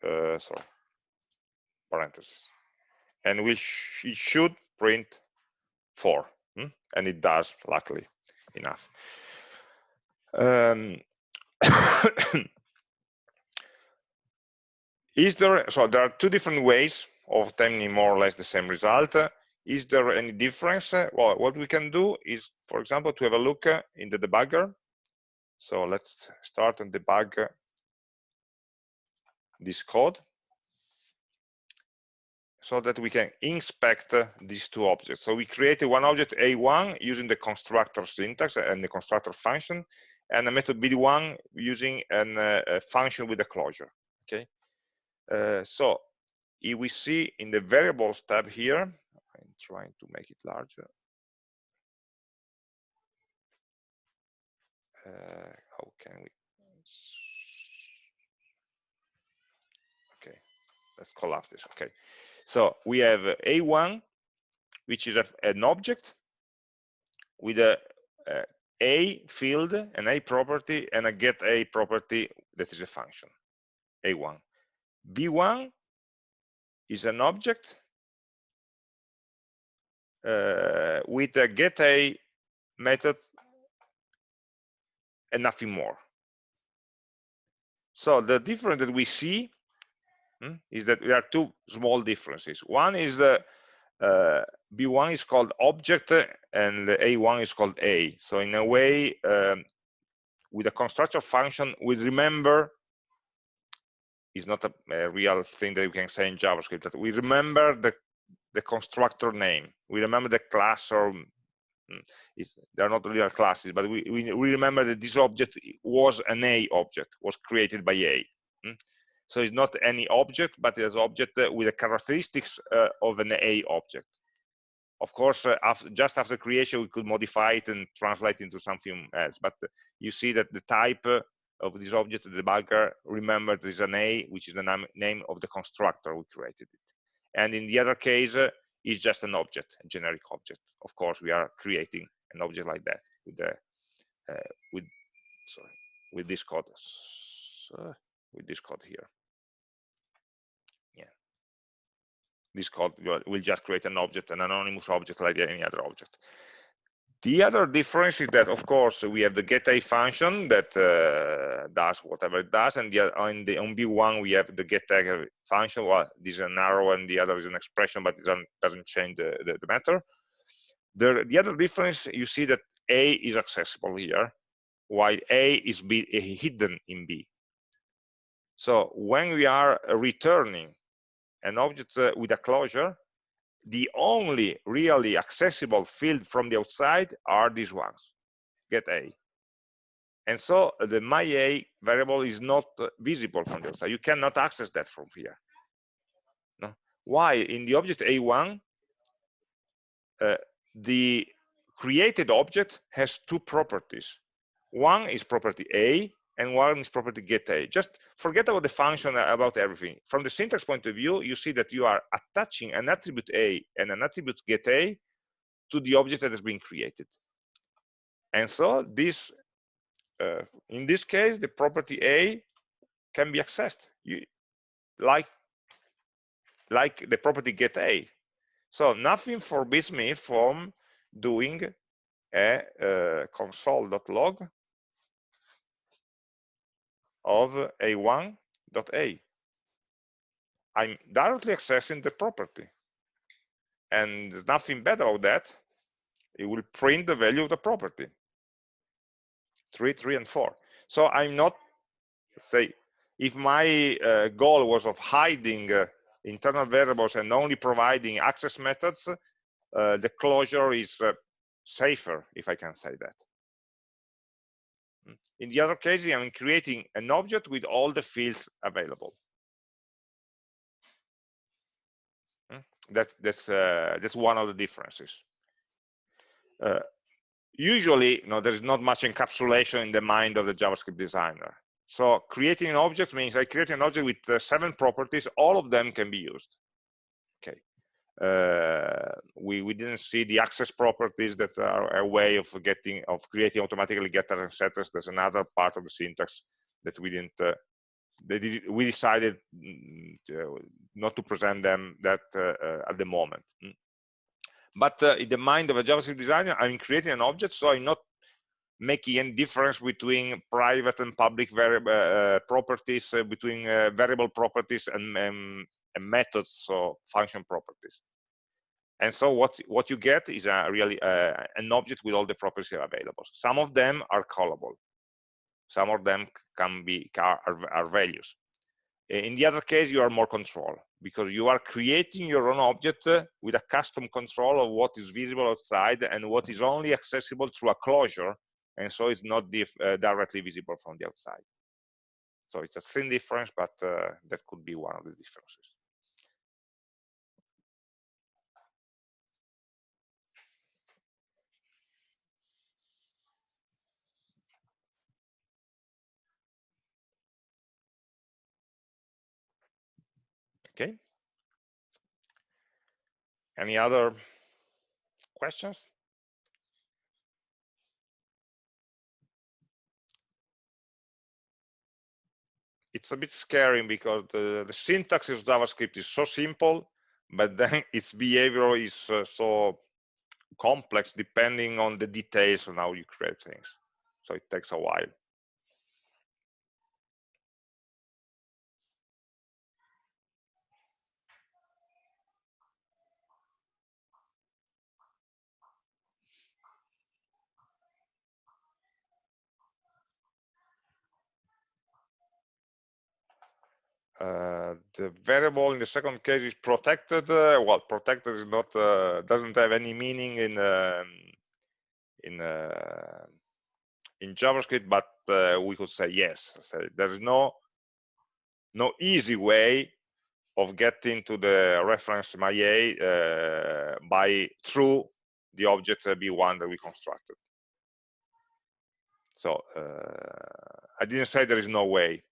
Uh, sorry parentheses. And we sh it should print 4 hmm? and it does luckily enough. Um, [COUGHS] is there so there are two different ways of obtaining more or less the same result is there any difference well what we can do is for example to have a look in the debugger so let's start and debug this code so that we can inspect these two objects. So we created one object A1 using the constructor syntax and the constructor function, and a method B1 using an, uh, a function with a closure. Okay. Uh, so if we see in the variables tab here, I'm trying to make it larger. Uh, how can we? Okay, let's collapse this. Okay, so we have A1, which is a, an object with a, a, a field, an A property, and a get A property that is a function, A1. B1 is an object with a get A method and nothing more. So the difference that we see hmm, is that there are two small differences. One is the uh, B1 is called object and the A1 is called A. So in a way, um, with a constructor function, we remember is not a, a, real thing that you can say in JavaScript, that we remember the, the constructor name. We remember the class or mm, they're not real classes, but we, we, remember that this object was an A object, was created by A. Mm? So it's not any object, but it's object with the characteristics uh, of an A object. Of course, uh, after, just after creation, we could modify it and translate into something else. But you see that the type uh, of this object, the debugger, remember is an A, which is the name, name of the constructor we created it. And in the other case, uh, is just an object, a generic object. Of course, we are creating an object like that with the uh, with sorry with this code. So, with this code here. Yeah. This code will just create an object, an anonymous object like any other object. The other difference is that, of course, we have the getA function that uh, does whatever it does, and the, on, the, on B1 we have the getTag function. Well, this is an arrow and the other is an expression, but it doesn't, change the, the, the matter. The, the other difference, you see that A is accessible here, while A is B, hidden in B. So when we are returning an object uh, with a closure, the only really accessible field from the outside are these ones, get A. And so the my A variable is not uh, visible from the outside. You cannot access that from here. No? Why? In the object A1, uh, the created object has two properties. One is property A, and one is property get a. Just forget about the function about everything. From the syntax point of view, you see that you are attaching an attribute a and an attribute get a to the object that has been created. And so this, uh, in this case, the property a can be accessed you, like, like the property get a. So nothing forbids me from doing a uh, console.log of a1.a. I'm directly accessing the property. And there's nothing bad about that. It will print the value of the property. 3, 3, and 4. So I'm not, say, if my uh, goal was of hiding uh, internal variables and only providing access methods, uh, the closure is uh, safer, if I can say that. In the other case, I'm creating an object with all the fields available. Hmm? That, that's uh, that's one of the differences. Uh, usually, you know, there is not much encapsulation in the mind of the JavaScript designer. So creating an object means I create an object with uh, seven properties. All of them can be used. Uh, we we didn't see the access properties that are a way of getting of creating automatically getters and setters. There's another part of the syntax that we didn't. Uh, did, we decided mm, to, not to present them that uh, uh, at the moment. Mm. But uh, in the mind of a JavaScript designer, I'm creating an object, so I'm not making any difference between private and public uh, properties, uh, between uh, variable properties and, um, and, methods, so function properties. And so what, what you get is a really uh, an object with all the properties available. Some of them are callable. Some of them can be are, are values. In the other case, you are more control because you are creating your own object uh, with a custom control of what is visible outside and what is only accessible through a closure and so it's not uh, directly visible from the outside. So it's a thin difference, but uh, that could be one of the differences. Okay. Any other questions? it's a bit scary because the, the syntax of JavaScript is so simple, but then [LAUGHS] its behavior is uh, so complex depending on the details on how you create things. So it takes a while. Uh, the variable in the second case is protected. Uh, well, protected is not uh, doesn't have any meaning in um, in uh, in JavaScript, but uh, we could say yes. So there is no no easy way of getting to the reference MyA by through the object B1 that we constructed. So I didn't say there is no way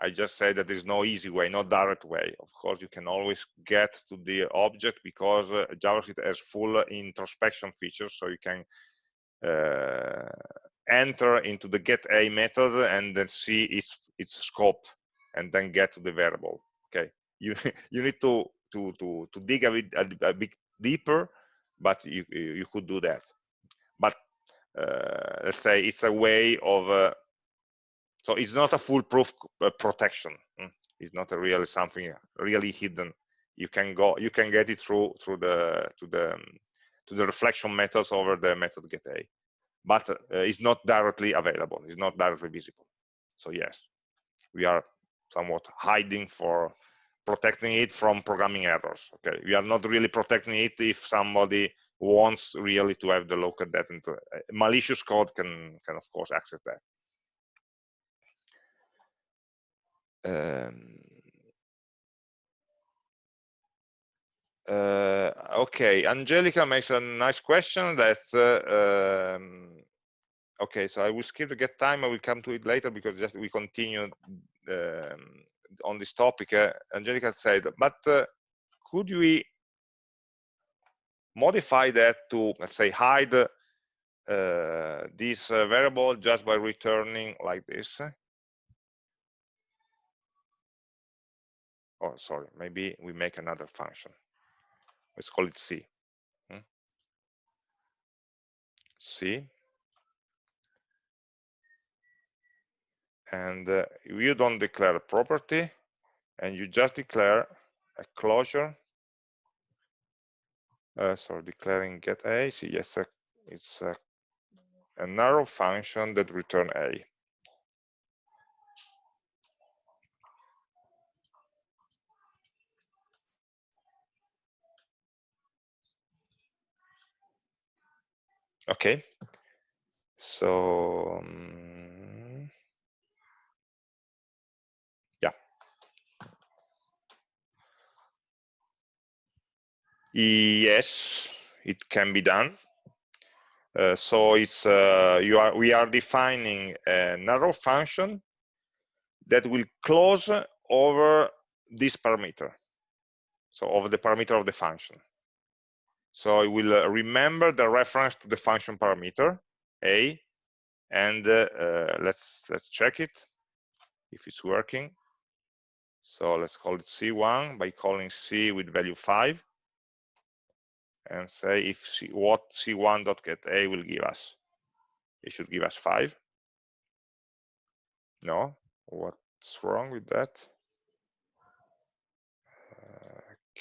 I just say that there's no easy way, no direct way. Of course, you can always get to the object because uh, JavaScript has full introspection features, so you can uh, enter into the get a method and then see its its scope and then get to the variable. Okay, you [LAUGHS] you need to to to to dig a bit a, a bit deeper, but you you could do that. But uh, let's say it's a way of uh, so it's not a foolproof uh, protection. Mm. It's not really something really hidden. You can go, you can get it through through the to the um, to the reflection methods over the method get a, but uh, it's not directly available. It's not directly visible. So yes, we are somewhat hiding for protecting it from programming errors. Okay, we are not really protecting it if somebody wants really to have the local data. Into, uh, malicious code can can of course access that. Uh, okay, Angelica makes a nice question that, uh, um, okay, so I will skip the get time. I will come to it later because just we continue um, on this topic. Uh, Angelica said, but could we modify that to, let's say, hide this variable just by returning like this? Oh sorry maybe we make another function. Let's call it c hmm? c. And uh, you don't declare a property and you just declare a closure. Uh, sorry declaring get a yes uh, it's a, an arrow function that return a Okay. So, um, yeah. Yes, it can be done. Uh, so it's uh, you are we are defining an arrow function that will close over this parameter so over the parameter of the function so it will uh, remember the reference to the function parameter a and uh, uh, let's let's check it if it's working so let's call it c1 by calling c with value 5 and say if C, what c1.getA will give us. It should give us 5. No? What's wrong with that?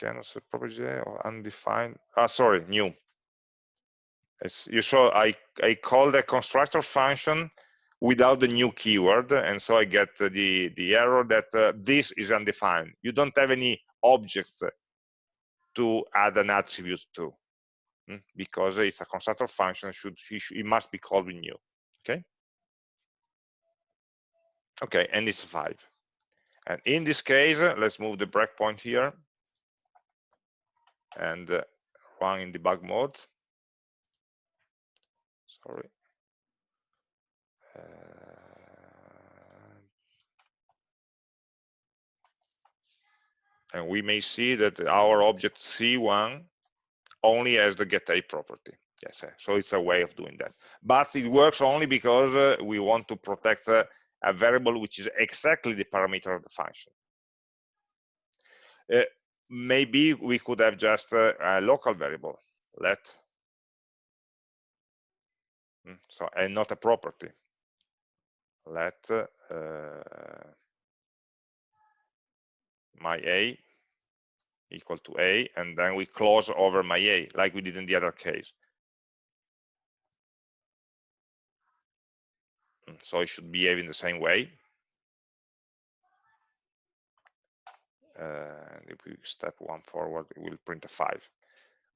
Uh, set property or undefined. Ah, sorry, new. It's, you saw I, I call the constructor function without the new keyword and so I get the the error that uh, this is undefined you don't have any objects to add an attribute to mm, because it's a constructor function should it must be called with new okay okay and it's five and in this case let's move the breakpoint here and uh, run in debug mode sorry uh, and we may see that our object C1 only has the get a property. Yes, eh, so it's a way of doing that. But it works only because uh, we want to protect uh, a variable which is exactly the parameter of the function. Uh, maybe we could have just uh, a local variable, let, hmm, so and not a property. Let uh, my a equal to a, and then we close over my a, like we did in the other case. Mm, so it should behave in the same way. If we step one forward, it will print a five.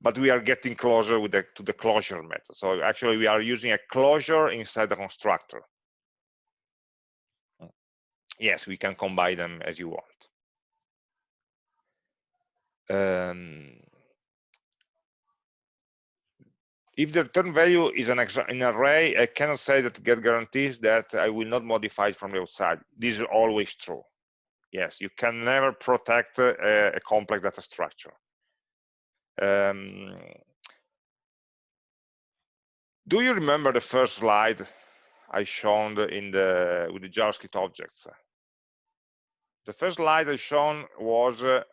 But we are getting closer with the, to the closure method. So actually, we are using a closure inside the constructor. Yes, we can combine them as you want um, if the return value is an, an array, I cannot say that get guarantees that I will not modify it from the outside. This is always true. Yes, you can never protect a, a complex data structure. Um, do you remember the first slide I shown in the with the JavaScript objects? The first slide I shown was uh,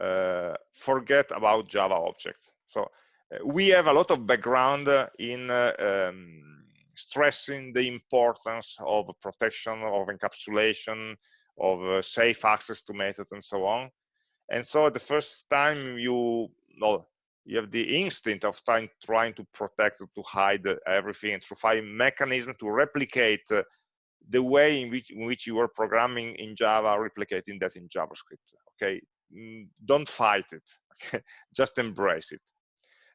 uh, forget about Java objects. So uh, we have a lot of background in uh, um, stressing the importance of protection, of encapsulation, of safe access to methods and so on. And so the first time you, well, you have the instinct of trying, trying to protect, to hide everything, and to find mechanism to replicate uh, the way in which, in which you were programming in Java, replicating that in JavaScript. Okay, Mm, don't fight it [LAUGHS] just embrace it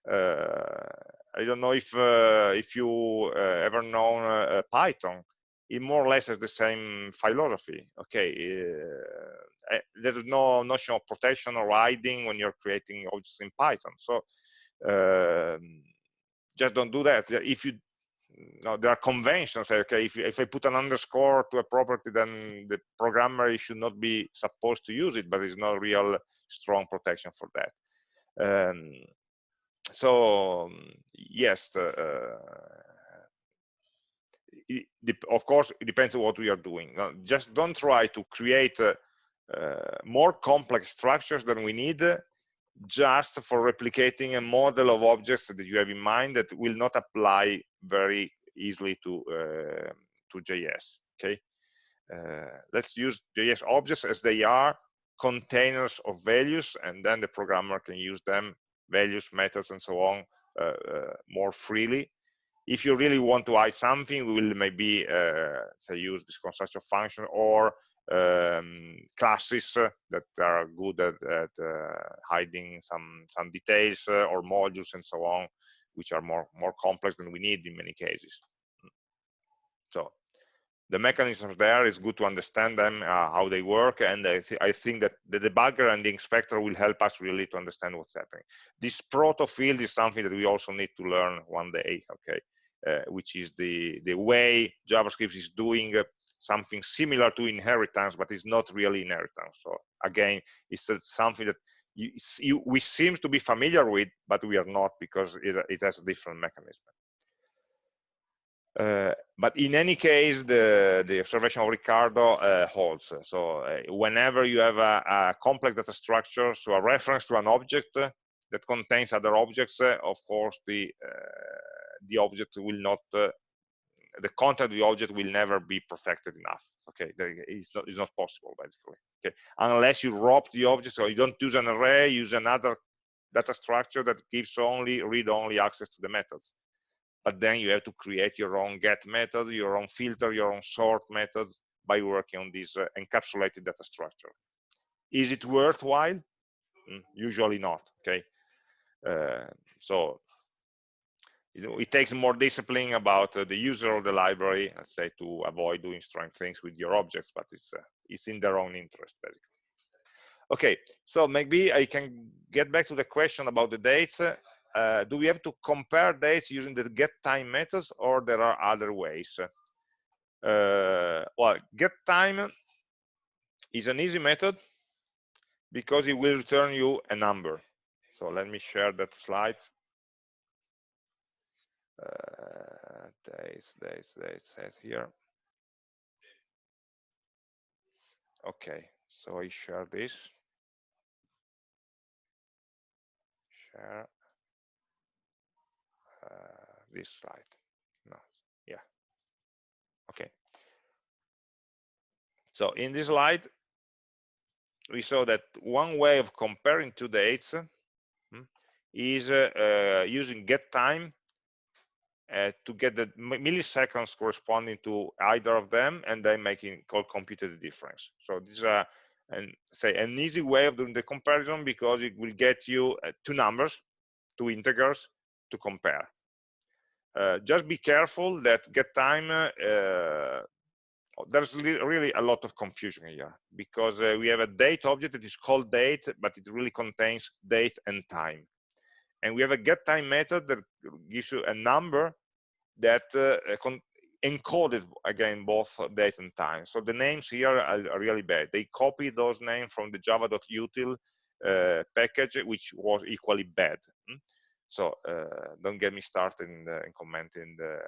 uh, i don't know if uh, if you uh, ever known uh, python it more or less has the same philosophy okay uh, eh, there is no notion of protection or hiding when you're creating objects in python. So um, just don't do that. If you no, there are conventions okay if, if i put an underscore to a property then the programmer should not be supposed to use it but there's no real strong protection for that. Um, so um, yes uh, it, of course it depends on what we are doing now, just don't try to create uh, uh, more complex structures than we need just for replicating a model of objects that you have in mind that will not apply very easily to uh, to JS. Okay, uh, let's use JS objects as they are containers of values, and then the programmer can use them, values, methods, and so on, uh, uh more freely. If you really want to hide something, we will maybe uh, say use this constructor function or um, classes that are good at, at uh, hiding some some details uh, or modules and so on, which are more more complex than we need in many cases. So the mechanisms there is good to understand them uh, how they work and I, th I, think that the debugger and the inspector will help us really to understand what's happening this proto field is something that we also need to learn one day okay which is the the way javascript is doing uh, something similar to inheritance but it's not really inheritance so again it's uh, something that you, you, we seem to be familiar with but we are not because it, it has a different mechanism uh, but in any case, the, the observation of Ricardo uh, holds. So uh, whenever you have a, a, complex data structure, so a reference to an object that contains other objects, of course, the, the object will not, the content of the object will never be protected enough. Okay, it's not, it's not possible, basically. Okay, unless you wrap the object, or you don't use an array, use another data structure that gives only read-only access to the methods but then you have to create your own get method, your own filter, your own sort method by working on this uh, encapsulated data structure. Is it worthwhile? Mm, usually not, okay? Uh, so it, takes more discipline about uh, the user of the library, let's say, to avoid doing strange things with your objects, but it's, uh, it's in their own interest, basically. Okay, so maybe I can get back to the question about the dates uh, do we have to compare dates using the get time methods or there are other ways? Uh, well, get time is an easy method because it will return you a number. So let me share that slide. Uh, dates, dates, dates, says here. Okay, so I share this. Share. Uh, this slide. No, yeah. Okay. So in this slide, we saw that one way of comparing two dates hmm, is uh, uh, using get time uh, to get the milliseconds corresponding to either of them and then making called computed the difference. So this is a and say an easy way of doing the comparison because it will get you uh, two numbers, two integers to compare. Uh, just be careful that get time uh, there's really a lot of confusion here because uh, we have a date object that is called date but it really contains date and time and we have a get time method that gives you a number that uh, encoded again both date and time so the names here are, really bad they copy those names from the java.util uh, package which was equally bad hmm? So uh, don't get me started in, the, in commenting the,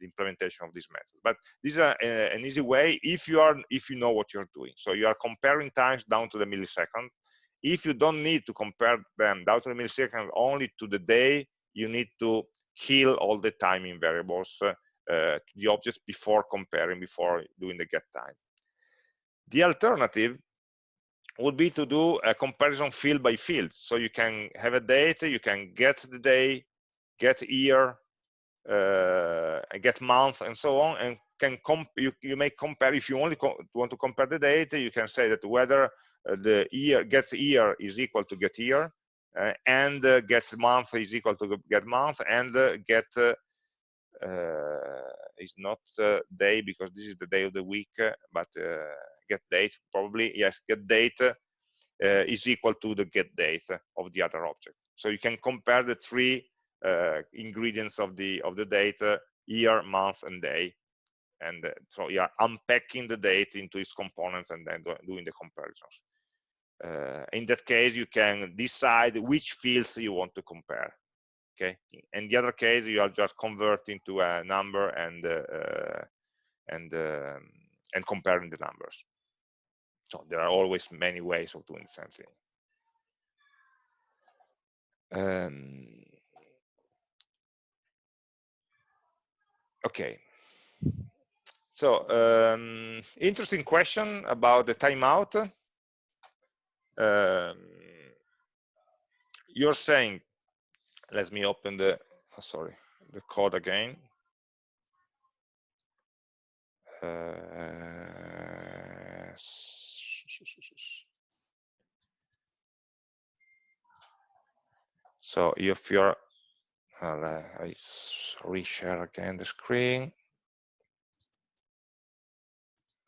the, implementation of these methods. But this is a, a, an easy way if you are if you know what you're doing. So you are comparing times down to the millisecond. If you don't need to compare them down to the millisecond only to the day, you need to heal all the timing variables uh, to the objects before comparing, before doing the get time. The alternative would be to do a comparison field by field. So you can have a date, you can get the day, get year, uh, get month, and so on, and can comp you, you may compare if you only want to compare the date. You can say that whether uh, the year gets year is equal to get year, uh, and uh, get month is equal to get month, and uh, get uh, is not day because this is the day of the week, but get date probably yes get date uh, is equal to the get date of the other object so you can compare the three uh, ingredients of the of the data year month and day. And uh, so you are unpacking the date into its components and then doing the comparisons. Uh, in that case you can decide which fields you want to compare okay? In the other case you are just converting to a number and uh, uh, and um, and comparing the numbers. So there are always many ways of doing the same thing. Um, okay. So um, interesting question about the timeout. Um, you're saying, let me open the, oh, sorry, the code again. Uh, so if you're, Uh, I reshare again the screen.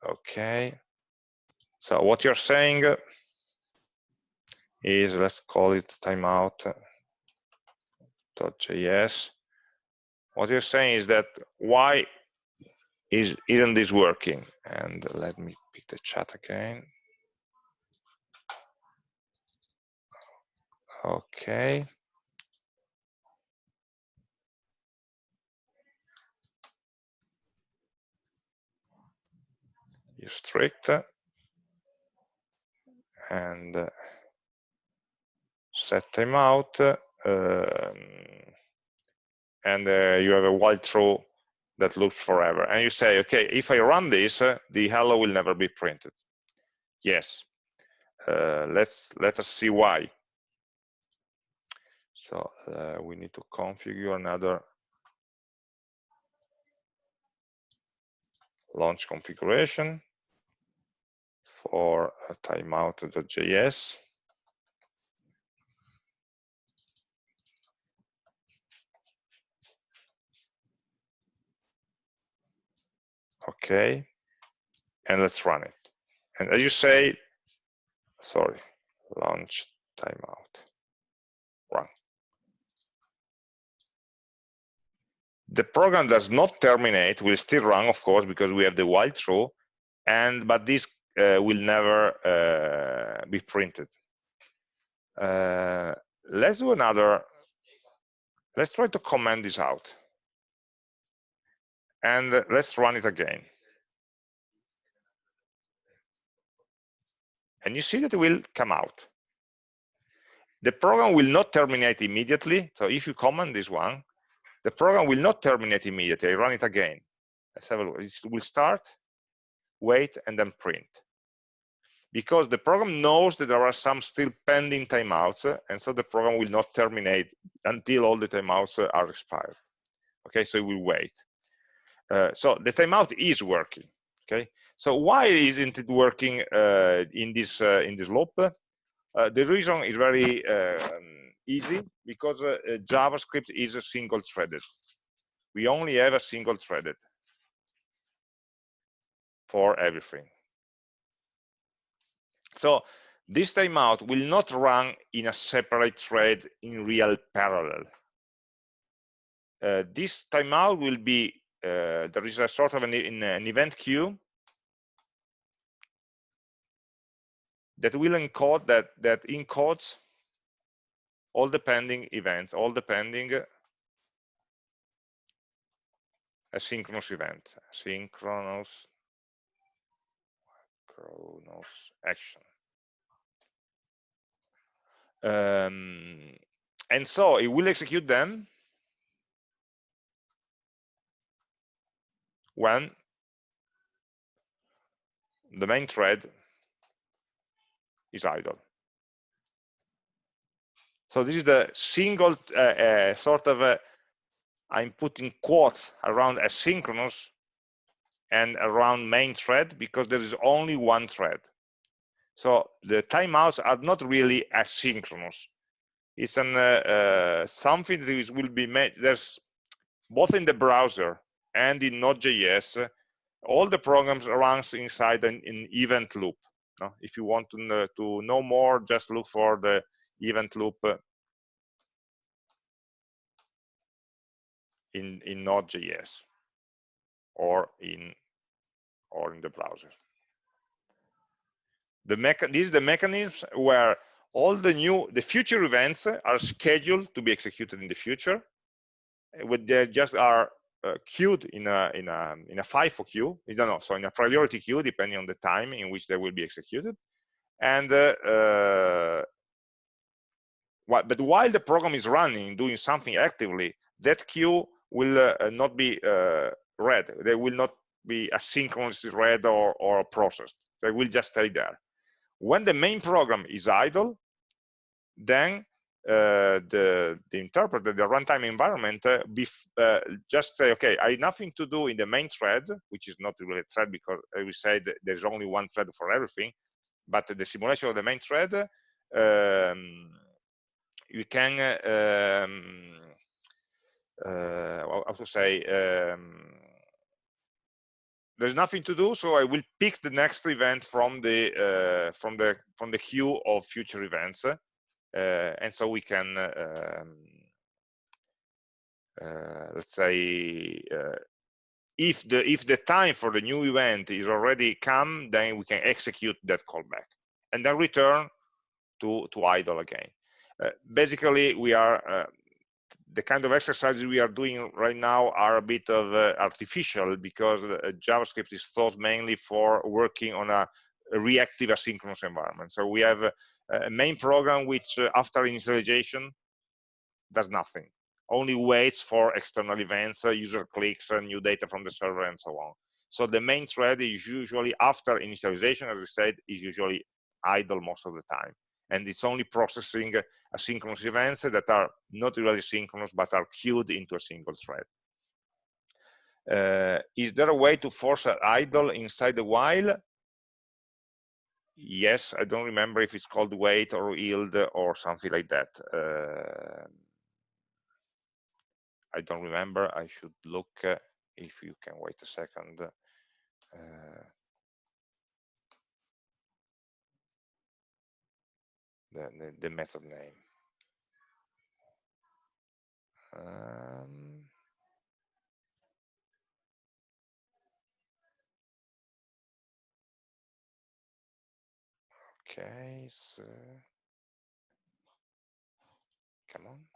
Okay. So what you're saying is, let's call it timeout.js. What you're saying is that why is isn't this working? And let me pick the chat again. Okay. Strict and set timeout um, and uh, you have a while true that loops forever. And you say okay if i run this uh, the hello will never be printed. Yes. Uh, let's let us see why. So uh, we need to configure another launch configuration for timeout.js. Okay, and let's run it. And as you say, sorry, launch timeout, run. The program does not terminate, will still run, of course, because we have the while true, and but this will never uh, be printed. Uh, let's do another, let's try to comment this out. And let's run it again. And you see that it will come out. The program will not terminate immediately. So if you comment this one, the program will not terminate immediately. I run it again. Let's have a look. It will start, wait, and then print because the program knows that there are some still pending timeouts, and so the program will not terminate until all the timeouts are expired. Okay, so it will wait. Uh, so the timeout is working. Okay, so why isn't it working uh, in this uh, in this loop? Uh, the reason is very um, easy because uh, JavaScript is a single threaded. We only have a single threaded for everything. So this timeout will not run in a separate thread in real parallel. Uh, this timeout will be, uh, there is a sort of an, an event queue that will encode that, that encodes all the pending events, all the pending asynchronous event, asynchronous Action. Um, and so it will execute them when the main thread is idle. So this is the single uh, uh, sort of, uh, I'm putting quotes around asynchronous and around main thread because there is only one thread. So the timeouts are not really asynchronous. It's an, uh, uh, something that is, will be made, there's both in the browser and in Node.js, all the programs runs inside an, an event loop. If you want to know, to know more, just look for the event loop in, in Node.js or in or in the browser. The mecha this is the mechanisms where all the new, the future events are scheduled to be executed in the future. With they just are uh, queued in a in a in a FIFO queue. No, no, so in a priority queue, depending on the time in which they will be executed. And uh, uh, what, but while the program is running, doing something actively, that queue will uh, not be uh, read. They will not be asynchronously read or, or processed. They will just stay there. When the main program is idle, then uh, the, the interpreter, the runtime environment, uh, uh, just say, okay, I have nothing to do in the main thread, which is not really a thread because we said, there's only one thread for everything, but the simulation of the main thread, um, you can, um, uh, how to say, um, there's nothing to do, so I will pick the next event from the uh, from the from the queue of future events, uh, and so we can um, uh, let's say uh, if the if the time for the new event is already come, then we can execute that callback and then return to to idle again. Uh, basically, we are the kind of exercises we are doing right now are a bit of uh, artificial because uh, JavaScript is thought mainly for working on a, reactive asynchronous environment. So we have a, a main program which uh, after initialization does nothing, only waits for external events, uh, user clicks, uh, new data from the server and so on. So the main thread is usually after initialization, as I said, is usually idle most of the time and it's only processing asynchronous events that are not really synchronous but are queued into a single thread. Uh, is there a way to force an idle inside the while? Yes, I don't remember if it's called wait or yield or something like that. Uh, I don't remember. I should look uh, if you can wait a second. The, the, the method name. Um, okay, so come on.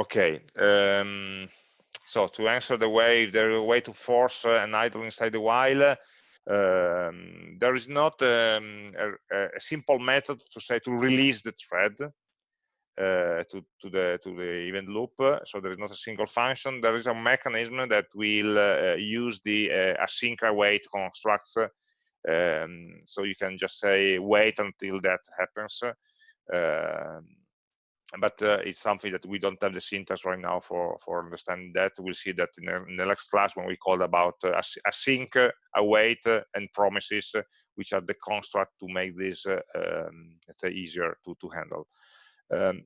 Okay. Um, so to answer the way, if there is a way to force uh, an idle inside the while, um, there is not um, a, a, simple method to say to release the thread uh, to, to, the to the event loop. So there is not a single function. There is a mechanism that will uh, use the uh, async await constructs. Um, so you can just say wait until that happens. But uh, it's something that we don't have the syntax right now for for understanding that. We'll see that in, in the next class when we call about uh, async uh, await uh, and promises uh, which are the construct to make this uh, um, let's say easier to to handle. Um,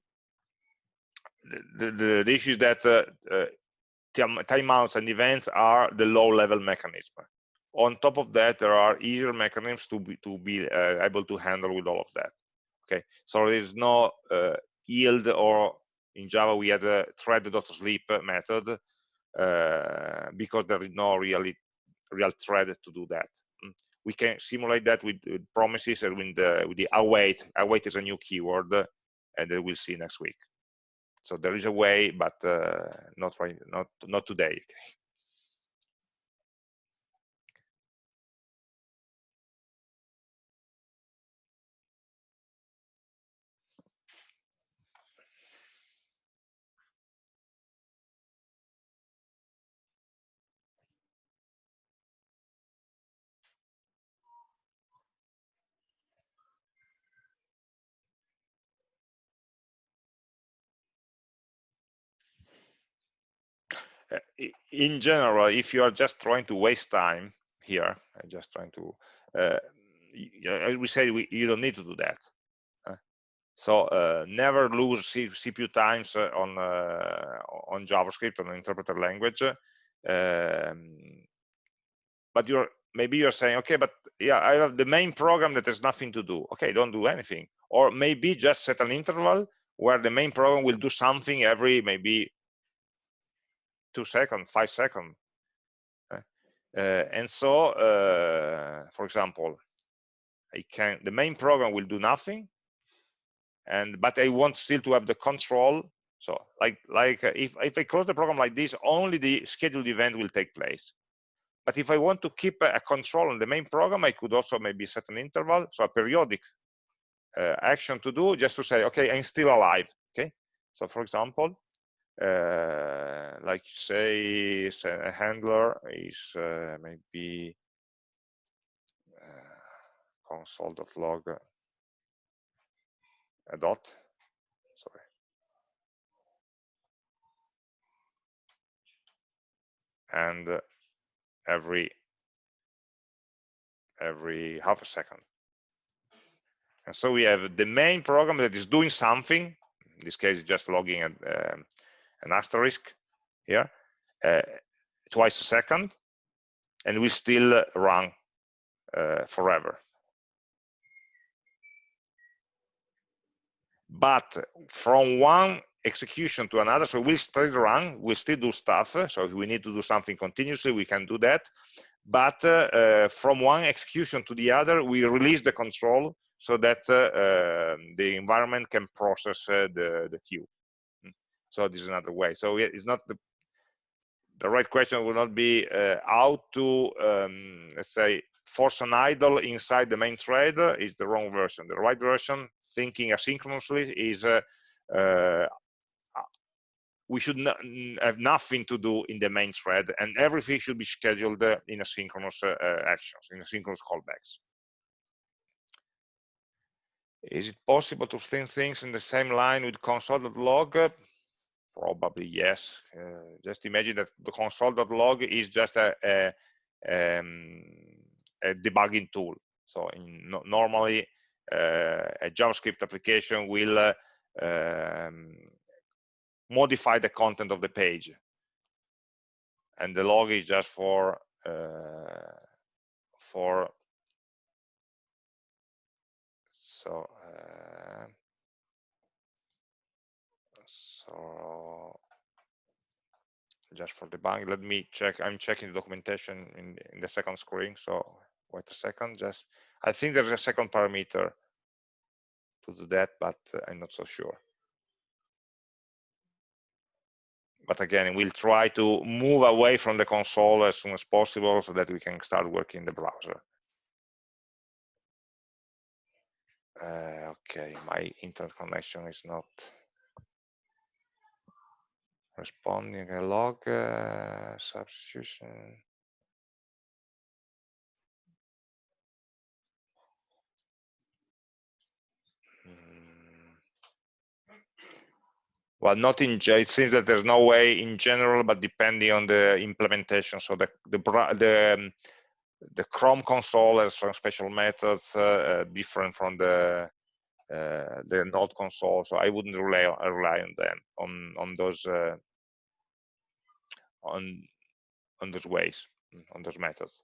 the, the, the issue is that timeouts and events are the low level mechanism. On top of that there are easier mechanisms to be to be able to handle with all of that. Okay? So there's no yield or in Java we had a thread.sleep method uh, because there is no really real thread to do that. Mm. We can simulate that with, with promises and with the, with the await. Await is a new keyword, and we'll see next week. So there is a way, but uh, not right, not not today. [LAUGHS] in general, if you are just trying to waste time here, just trying to, uh, as we say, we, you don't need to do that. Uh, so uh, never lose CPU times uh, on uh, on JavaScript on interpreter language. Um, but you're maybe you're saying, okay, but yeah, I have the main program that has nothing to do. Okay, don't do anything. Or maybe just set an interval where the main program will do something every maybe two seconds, five seconds. Uh, and so, uh, for example, I can the main program will do nothing, and but I want still to have the control. So, like like if if I close the program like this, only the scheduled event will take place. But if I want to keep a, a control on the main program, I could also maybe set an interval, so a periodic uh, action to do, just to say, okay, I'm still alive. Okay. So, for example, uh, like you say a handler is uh, maybe console.log a dot. Sorry. And uh, every every half a second. And so we have the main program that is doing something. In this case just logging an, uh, an asterisk here uh, twice a second and we still run uh, forever but from one execution to another so we'll still run we'll still do stuff so if we need to do something continuously we can do that but uh, uh, from one execution to the other we release the control so that uh, um, the environment can process uh, the the queue. So this is another way. So it's not the the right question will not be uh, how to um, let's say force an idle inside the main thread is the wrong version. The right version thinking asynchronously is uh, uh, we should not, have nothing to do in the main thread and everything should be scheduled uh, in asynchronous uh, uh, actions in asynchronous callbacks. Is it possible to think things in the same line with console.log probably yes. Uh, just imagine that the console.log is just a, a, um, a debugging tool. So in, no, normally uh, a javascript application will uh, um, modify the content of the page. And the log is just for uh, for so so just for debugging let me check i'm checking the documentation in, in the second screen so wait a second just i think there's a second parameter to do that but uh, i'm not so sure but again, we'll try to move away from the console as soon as possible so that we can start working in the browser. Uh, okay, my internet connection is not responding a log uh, substitution. well not in it seems that there's no way in general but depending on the implementation so the the the, um, the chrome console has some special methods uh, uh, different from the uh, the node console so i wouldn't rely on, rely on them on on those uh, on on those ways on those methods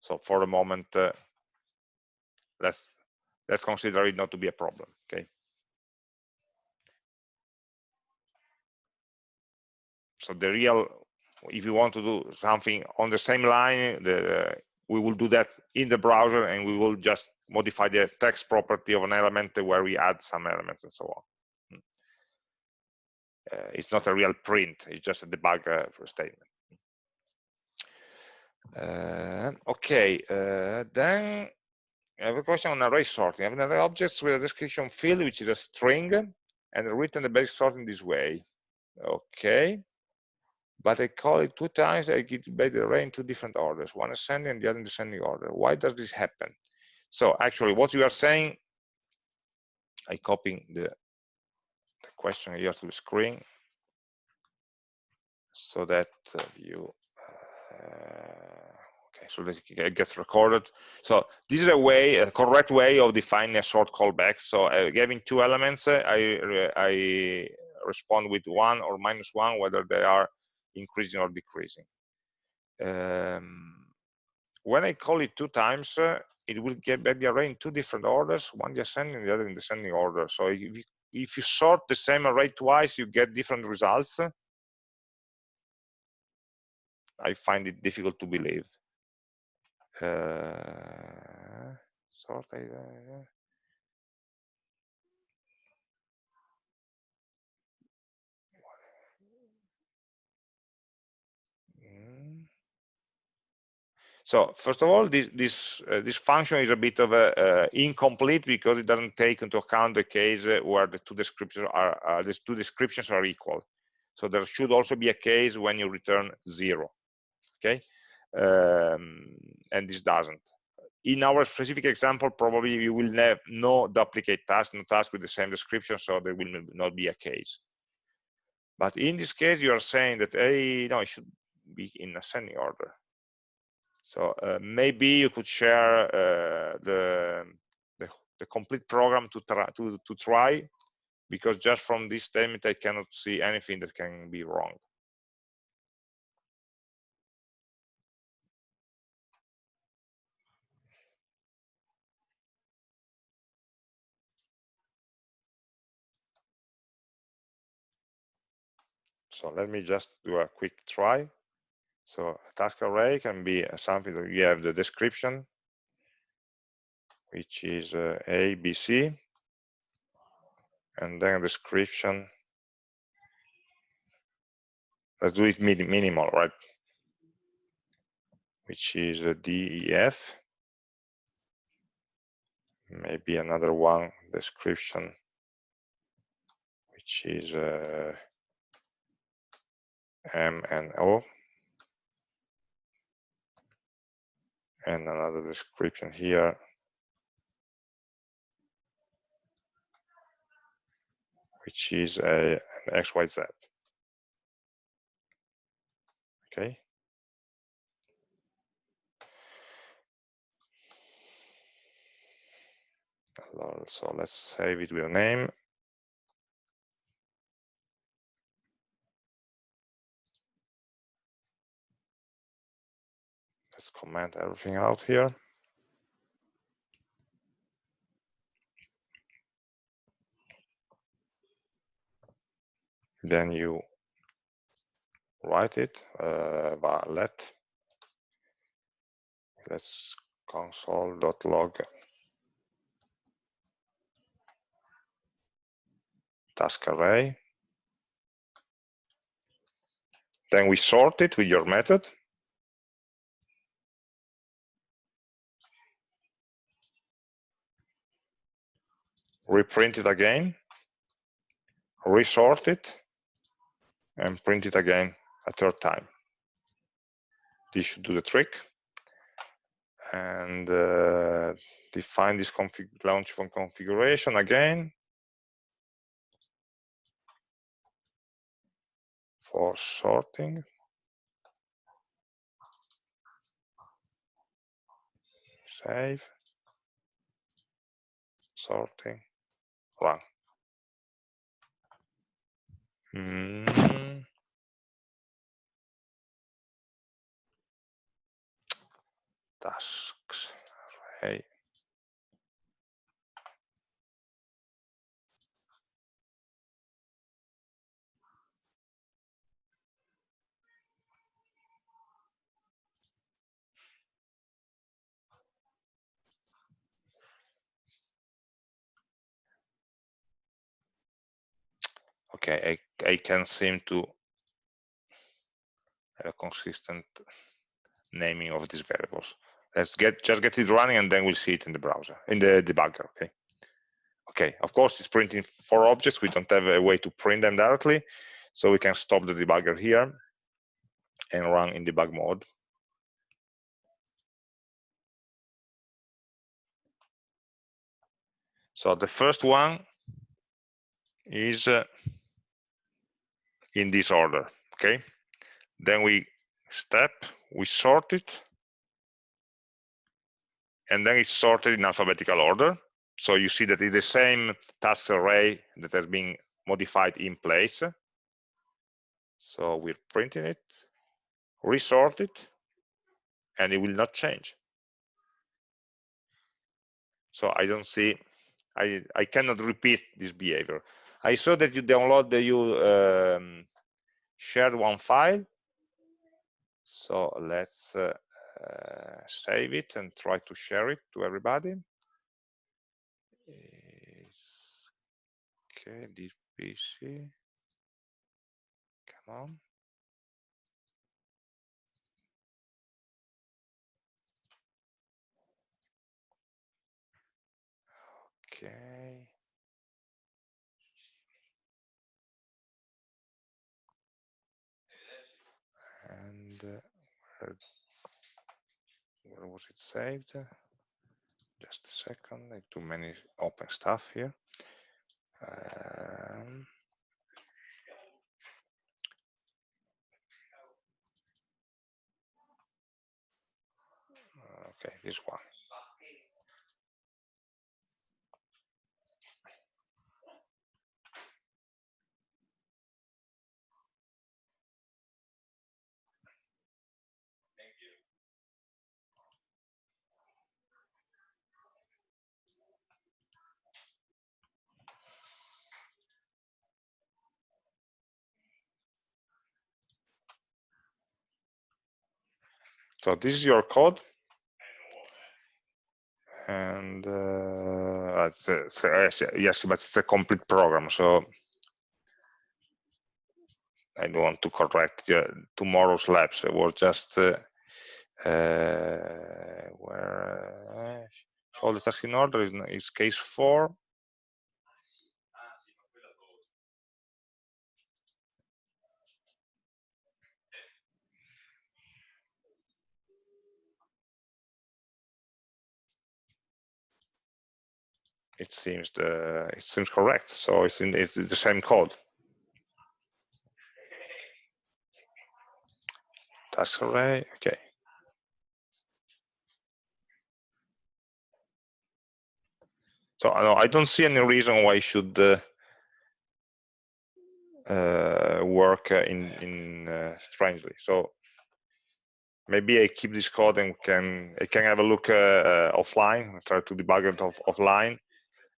so for the moment uh, let's let's consider it not to be a problem okay so the real if you want to do something on the same line the, we will do that in the browser and we will just modify the text property of an element where we add some elements and so on. Uh, it's not a real print it's just a debug uh, statement uh, okay uh, then I have a question on array sorting. I have an array objects with a description field, which is a string, and written the basic sort in this way. Okay but I call it two times, I get back the array in two different orders, one ascending and the other in descending order. Why does this happen? So actually what you are saying, I the, the question here to the screen so that uh, you, uh, okay, so that it gets recorded. So this is a way, a correct way of defining a sort callback. So uh, giving two elements, uh, I, I respond with one or minus one, whether they are increasing or decreasing. Um, when I call it two times, uh, it will get back the array in two different orders, one descending the other in descending order. So if you, if you sort the same array twice, you get different results. I find it difficult to believe. Uh, sort, uh, So first of all, this this uh, this function is a bit of a uh, incomplete because it doesn't take into account the case where the two descriptions are uh, these two descriptions are equal. So there should also be a case when you return zero. Okay, um, and this doesn't. in our specific example, probably you will have no duplicate task, no task with the same description, so there will not be a case. But in this case, you are saying that, hey, no, it should be in ascending order. So uh, maybe you could share uh, the, the, the complete program to try to to try, because just from this statement I cannot see anything that can be wrong. So let me just do a quick try. So a task array can be something that you have the description, which is uh, A, B, C, and then a description. Let's do it minimal, right? Which is D E F. Maybe another one description, which is uh, M and O. And another description here. Which is a an XYZ. Okay. So let's save it with a name. Let's comment everything out here. Then you write it, uh, let let's console.log task array. Then we sort it with your method. Reprint it again, resort it, and print it again a third time. This should do the trick. And uh, define this config launch from configuration again. For sorting. Save. Sorting run. Mm. Tasks array. Okay, I, I can seem to have a consistent naming of these variables. Let's get just get it running and then we'll see it in the browser, in the debugger, okay? Okay, of course it's printing four objects. We don't have a way to print them directly. So we can stop the debugger here and run in debug mode. So the first one is uh, in this order okay? Then we step we sort it and then it's sorted in alphabetical order. So you see that it's the same task array that has been modified in place. So we're printing it resort it and it will not change. So i don't see i i cannot repeat this behavior I saw that you download the you um, shared one file. So let's uh, uh, save it and try to share it to everybody. Okay, this PC. Come on. Where, was it saved? just a second, too many open stuff here. Um, okay, this one. So this is your code. And uh, a, yes, but it's a complete program. So I don't want to correct tomorrow's labs. It was just uh, uh, where uh, the task in order is, is case four. It seems the it seems correct. So it's in it's the same code. Task array, okay. So no, I don't see any reason why it should uh, uh, work uh, in in uh, strangely. So maybe I keep this code and can I can have a look uh, offline, try to debug it off, offline,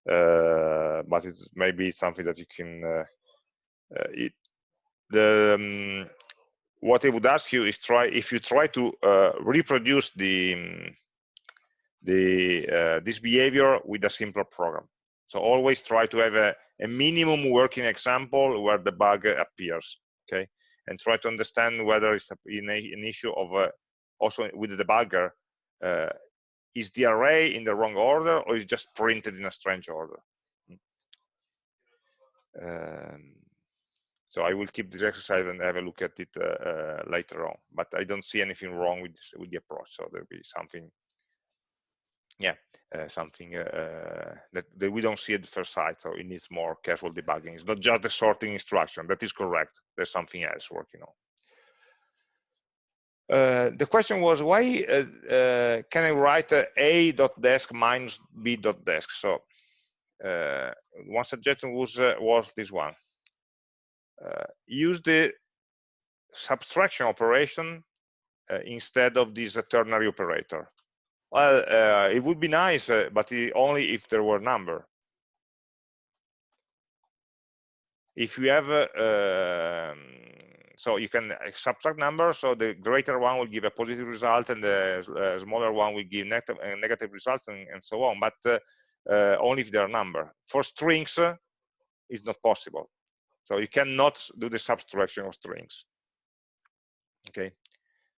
but it's maybe something that you can uh, uh, it, the um, what I would ask you is try if you try to reproduce the um, the this behavior with a simpler program. So always try to have a, a minimum working example where the bug appears, okay? And try to understand whether it's an issue of uh, also with the debugger, uh, is the array in the wrong order or is just printed in a strange order? Um, so I will keep this exercise and have a look at it uh, uh, later on. But I don't see anything wrong with this, with the approach. So there'll be something, yeah, uh, something uh, uh, that, that we don't see at the first sight. So it needs more careful debugging. It's not just the sorting instruction. That is correct. There's something else working on. Uh, the question was why uh, uh, can I write a dot desk minus b dot desk? So uh, one suggestion was uh, was this one. use the subtraction operation instead of this ternary operator. Well, it would be nice, but only if there were number. If you have um, so you can uh, subtract numbers so the greater one will give a positive result and the uh, smaller one will give negative, uh, negative results and, and, so on. But uh, uh only if they are number. For strings it's not possible. So you cannot do the subtraction of strings. Okay?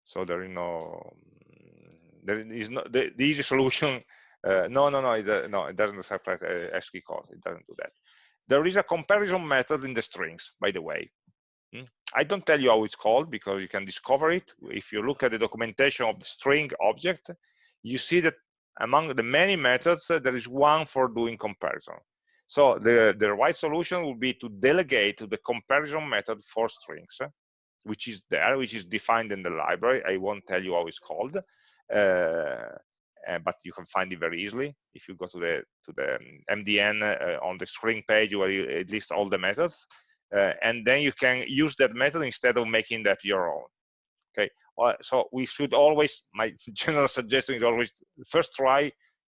So there is no there is no the, the easy [LAUGHS] solution no no no it, no it doesn't subtract ASCII code it doesn't do that. There is a comparison method in the strings by the way? I don't tell you how it's called because you can discover it. If you look at the documentation of the string object, you see that among the many methods, uh, there is one for doing comparison. So the, the right solution would be to delegate to the comparison method for strings, uh, which is there, which is defined in the library. I won't tell you how it's called, uh, uh but you can find it very easily if you go to the to the MDN uh, on the string page where you list all the methods uh, and then you can use that method instead of making that your own okay? Uh, so we should always my [LAUGHS] general suggestion is always first try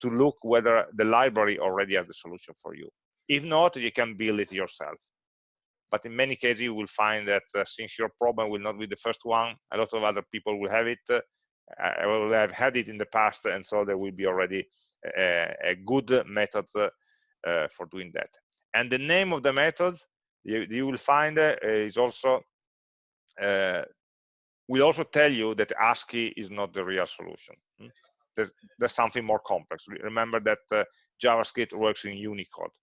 to look whether the library already has the solution for you. If not you can build it yourself. But in many cases you will find that uh, since your problem will not be the first one a lot of other people will have it uh, will have had it in the past and so there will be already a, a good method uh, uh, for doing that. And the name of the method you, you will find uh, is also uh, will also tell you that ASCII is not the real solution. Hmm? There's, there's, something more complex. Remember that uh, JavaScript works in Unicode,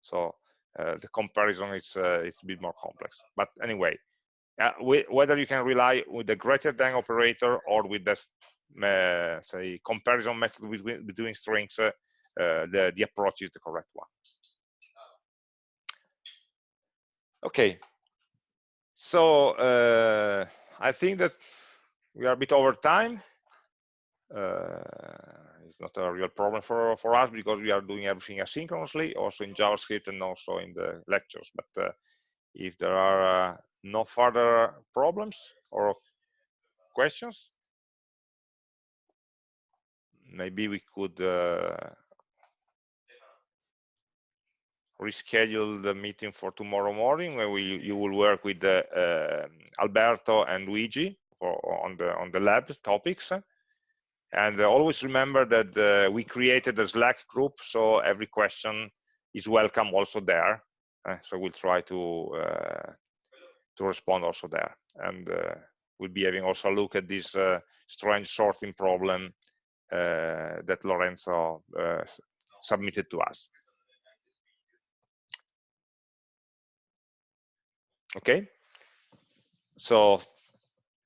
so the comparison is is a bit more complex. But anyway, uh, we, whether you can rely with the greater than operator or with the uh, say comparison method between, between strings, uh, the, the approach is the correct one. Okay, so uh, I think that we are a bit over time. Uh, it's not a real problem for, for us because we are doing everything asynchronously, also in JavaScript and also in the lectures. But uh, if there are uh, no further problems or questions, maybe we could uh, reschedule the meeting for tomorrow morning where we you will work with uh, uh, Alberto and Luigi for, on the on the lab topics. And uh, always remember that uh, we created a Slack group so every question is welcome also there. Uh, so we'll try to uh, to respond also there. And we'll be having also a look at this strange sorting problem that Lorenzo submitted to us. Okay? So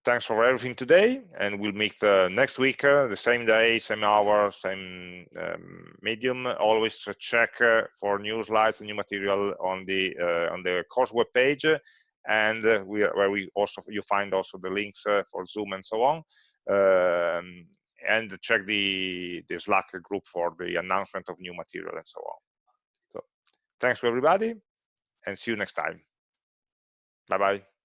thanks for everything today and we'll meet uh, next week uh, the same day same hour same um, medium. Always check uh, for new slides and new material on the uh, on the course web page and uh, we where we also you find also the links for zoom and so on. Um, and check the the slack group for the announcement of new material and so on. So thanks to everybody and see you next time 拜拜。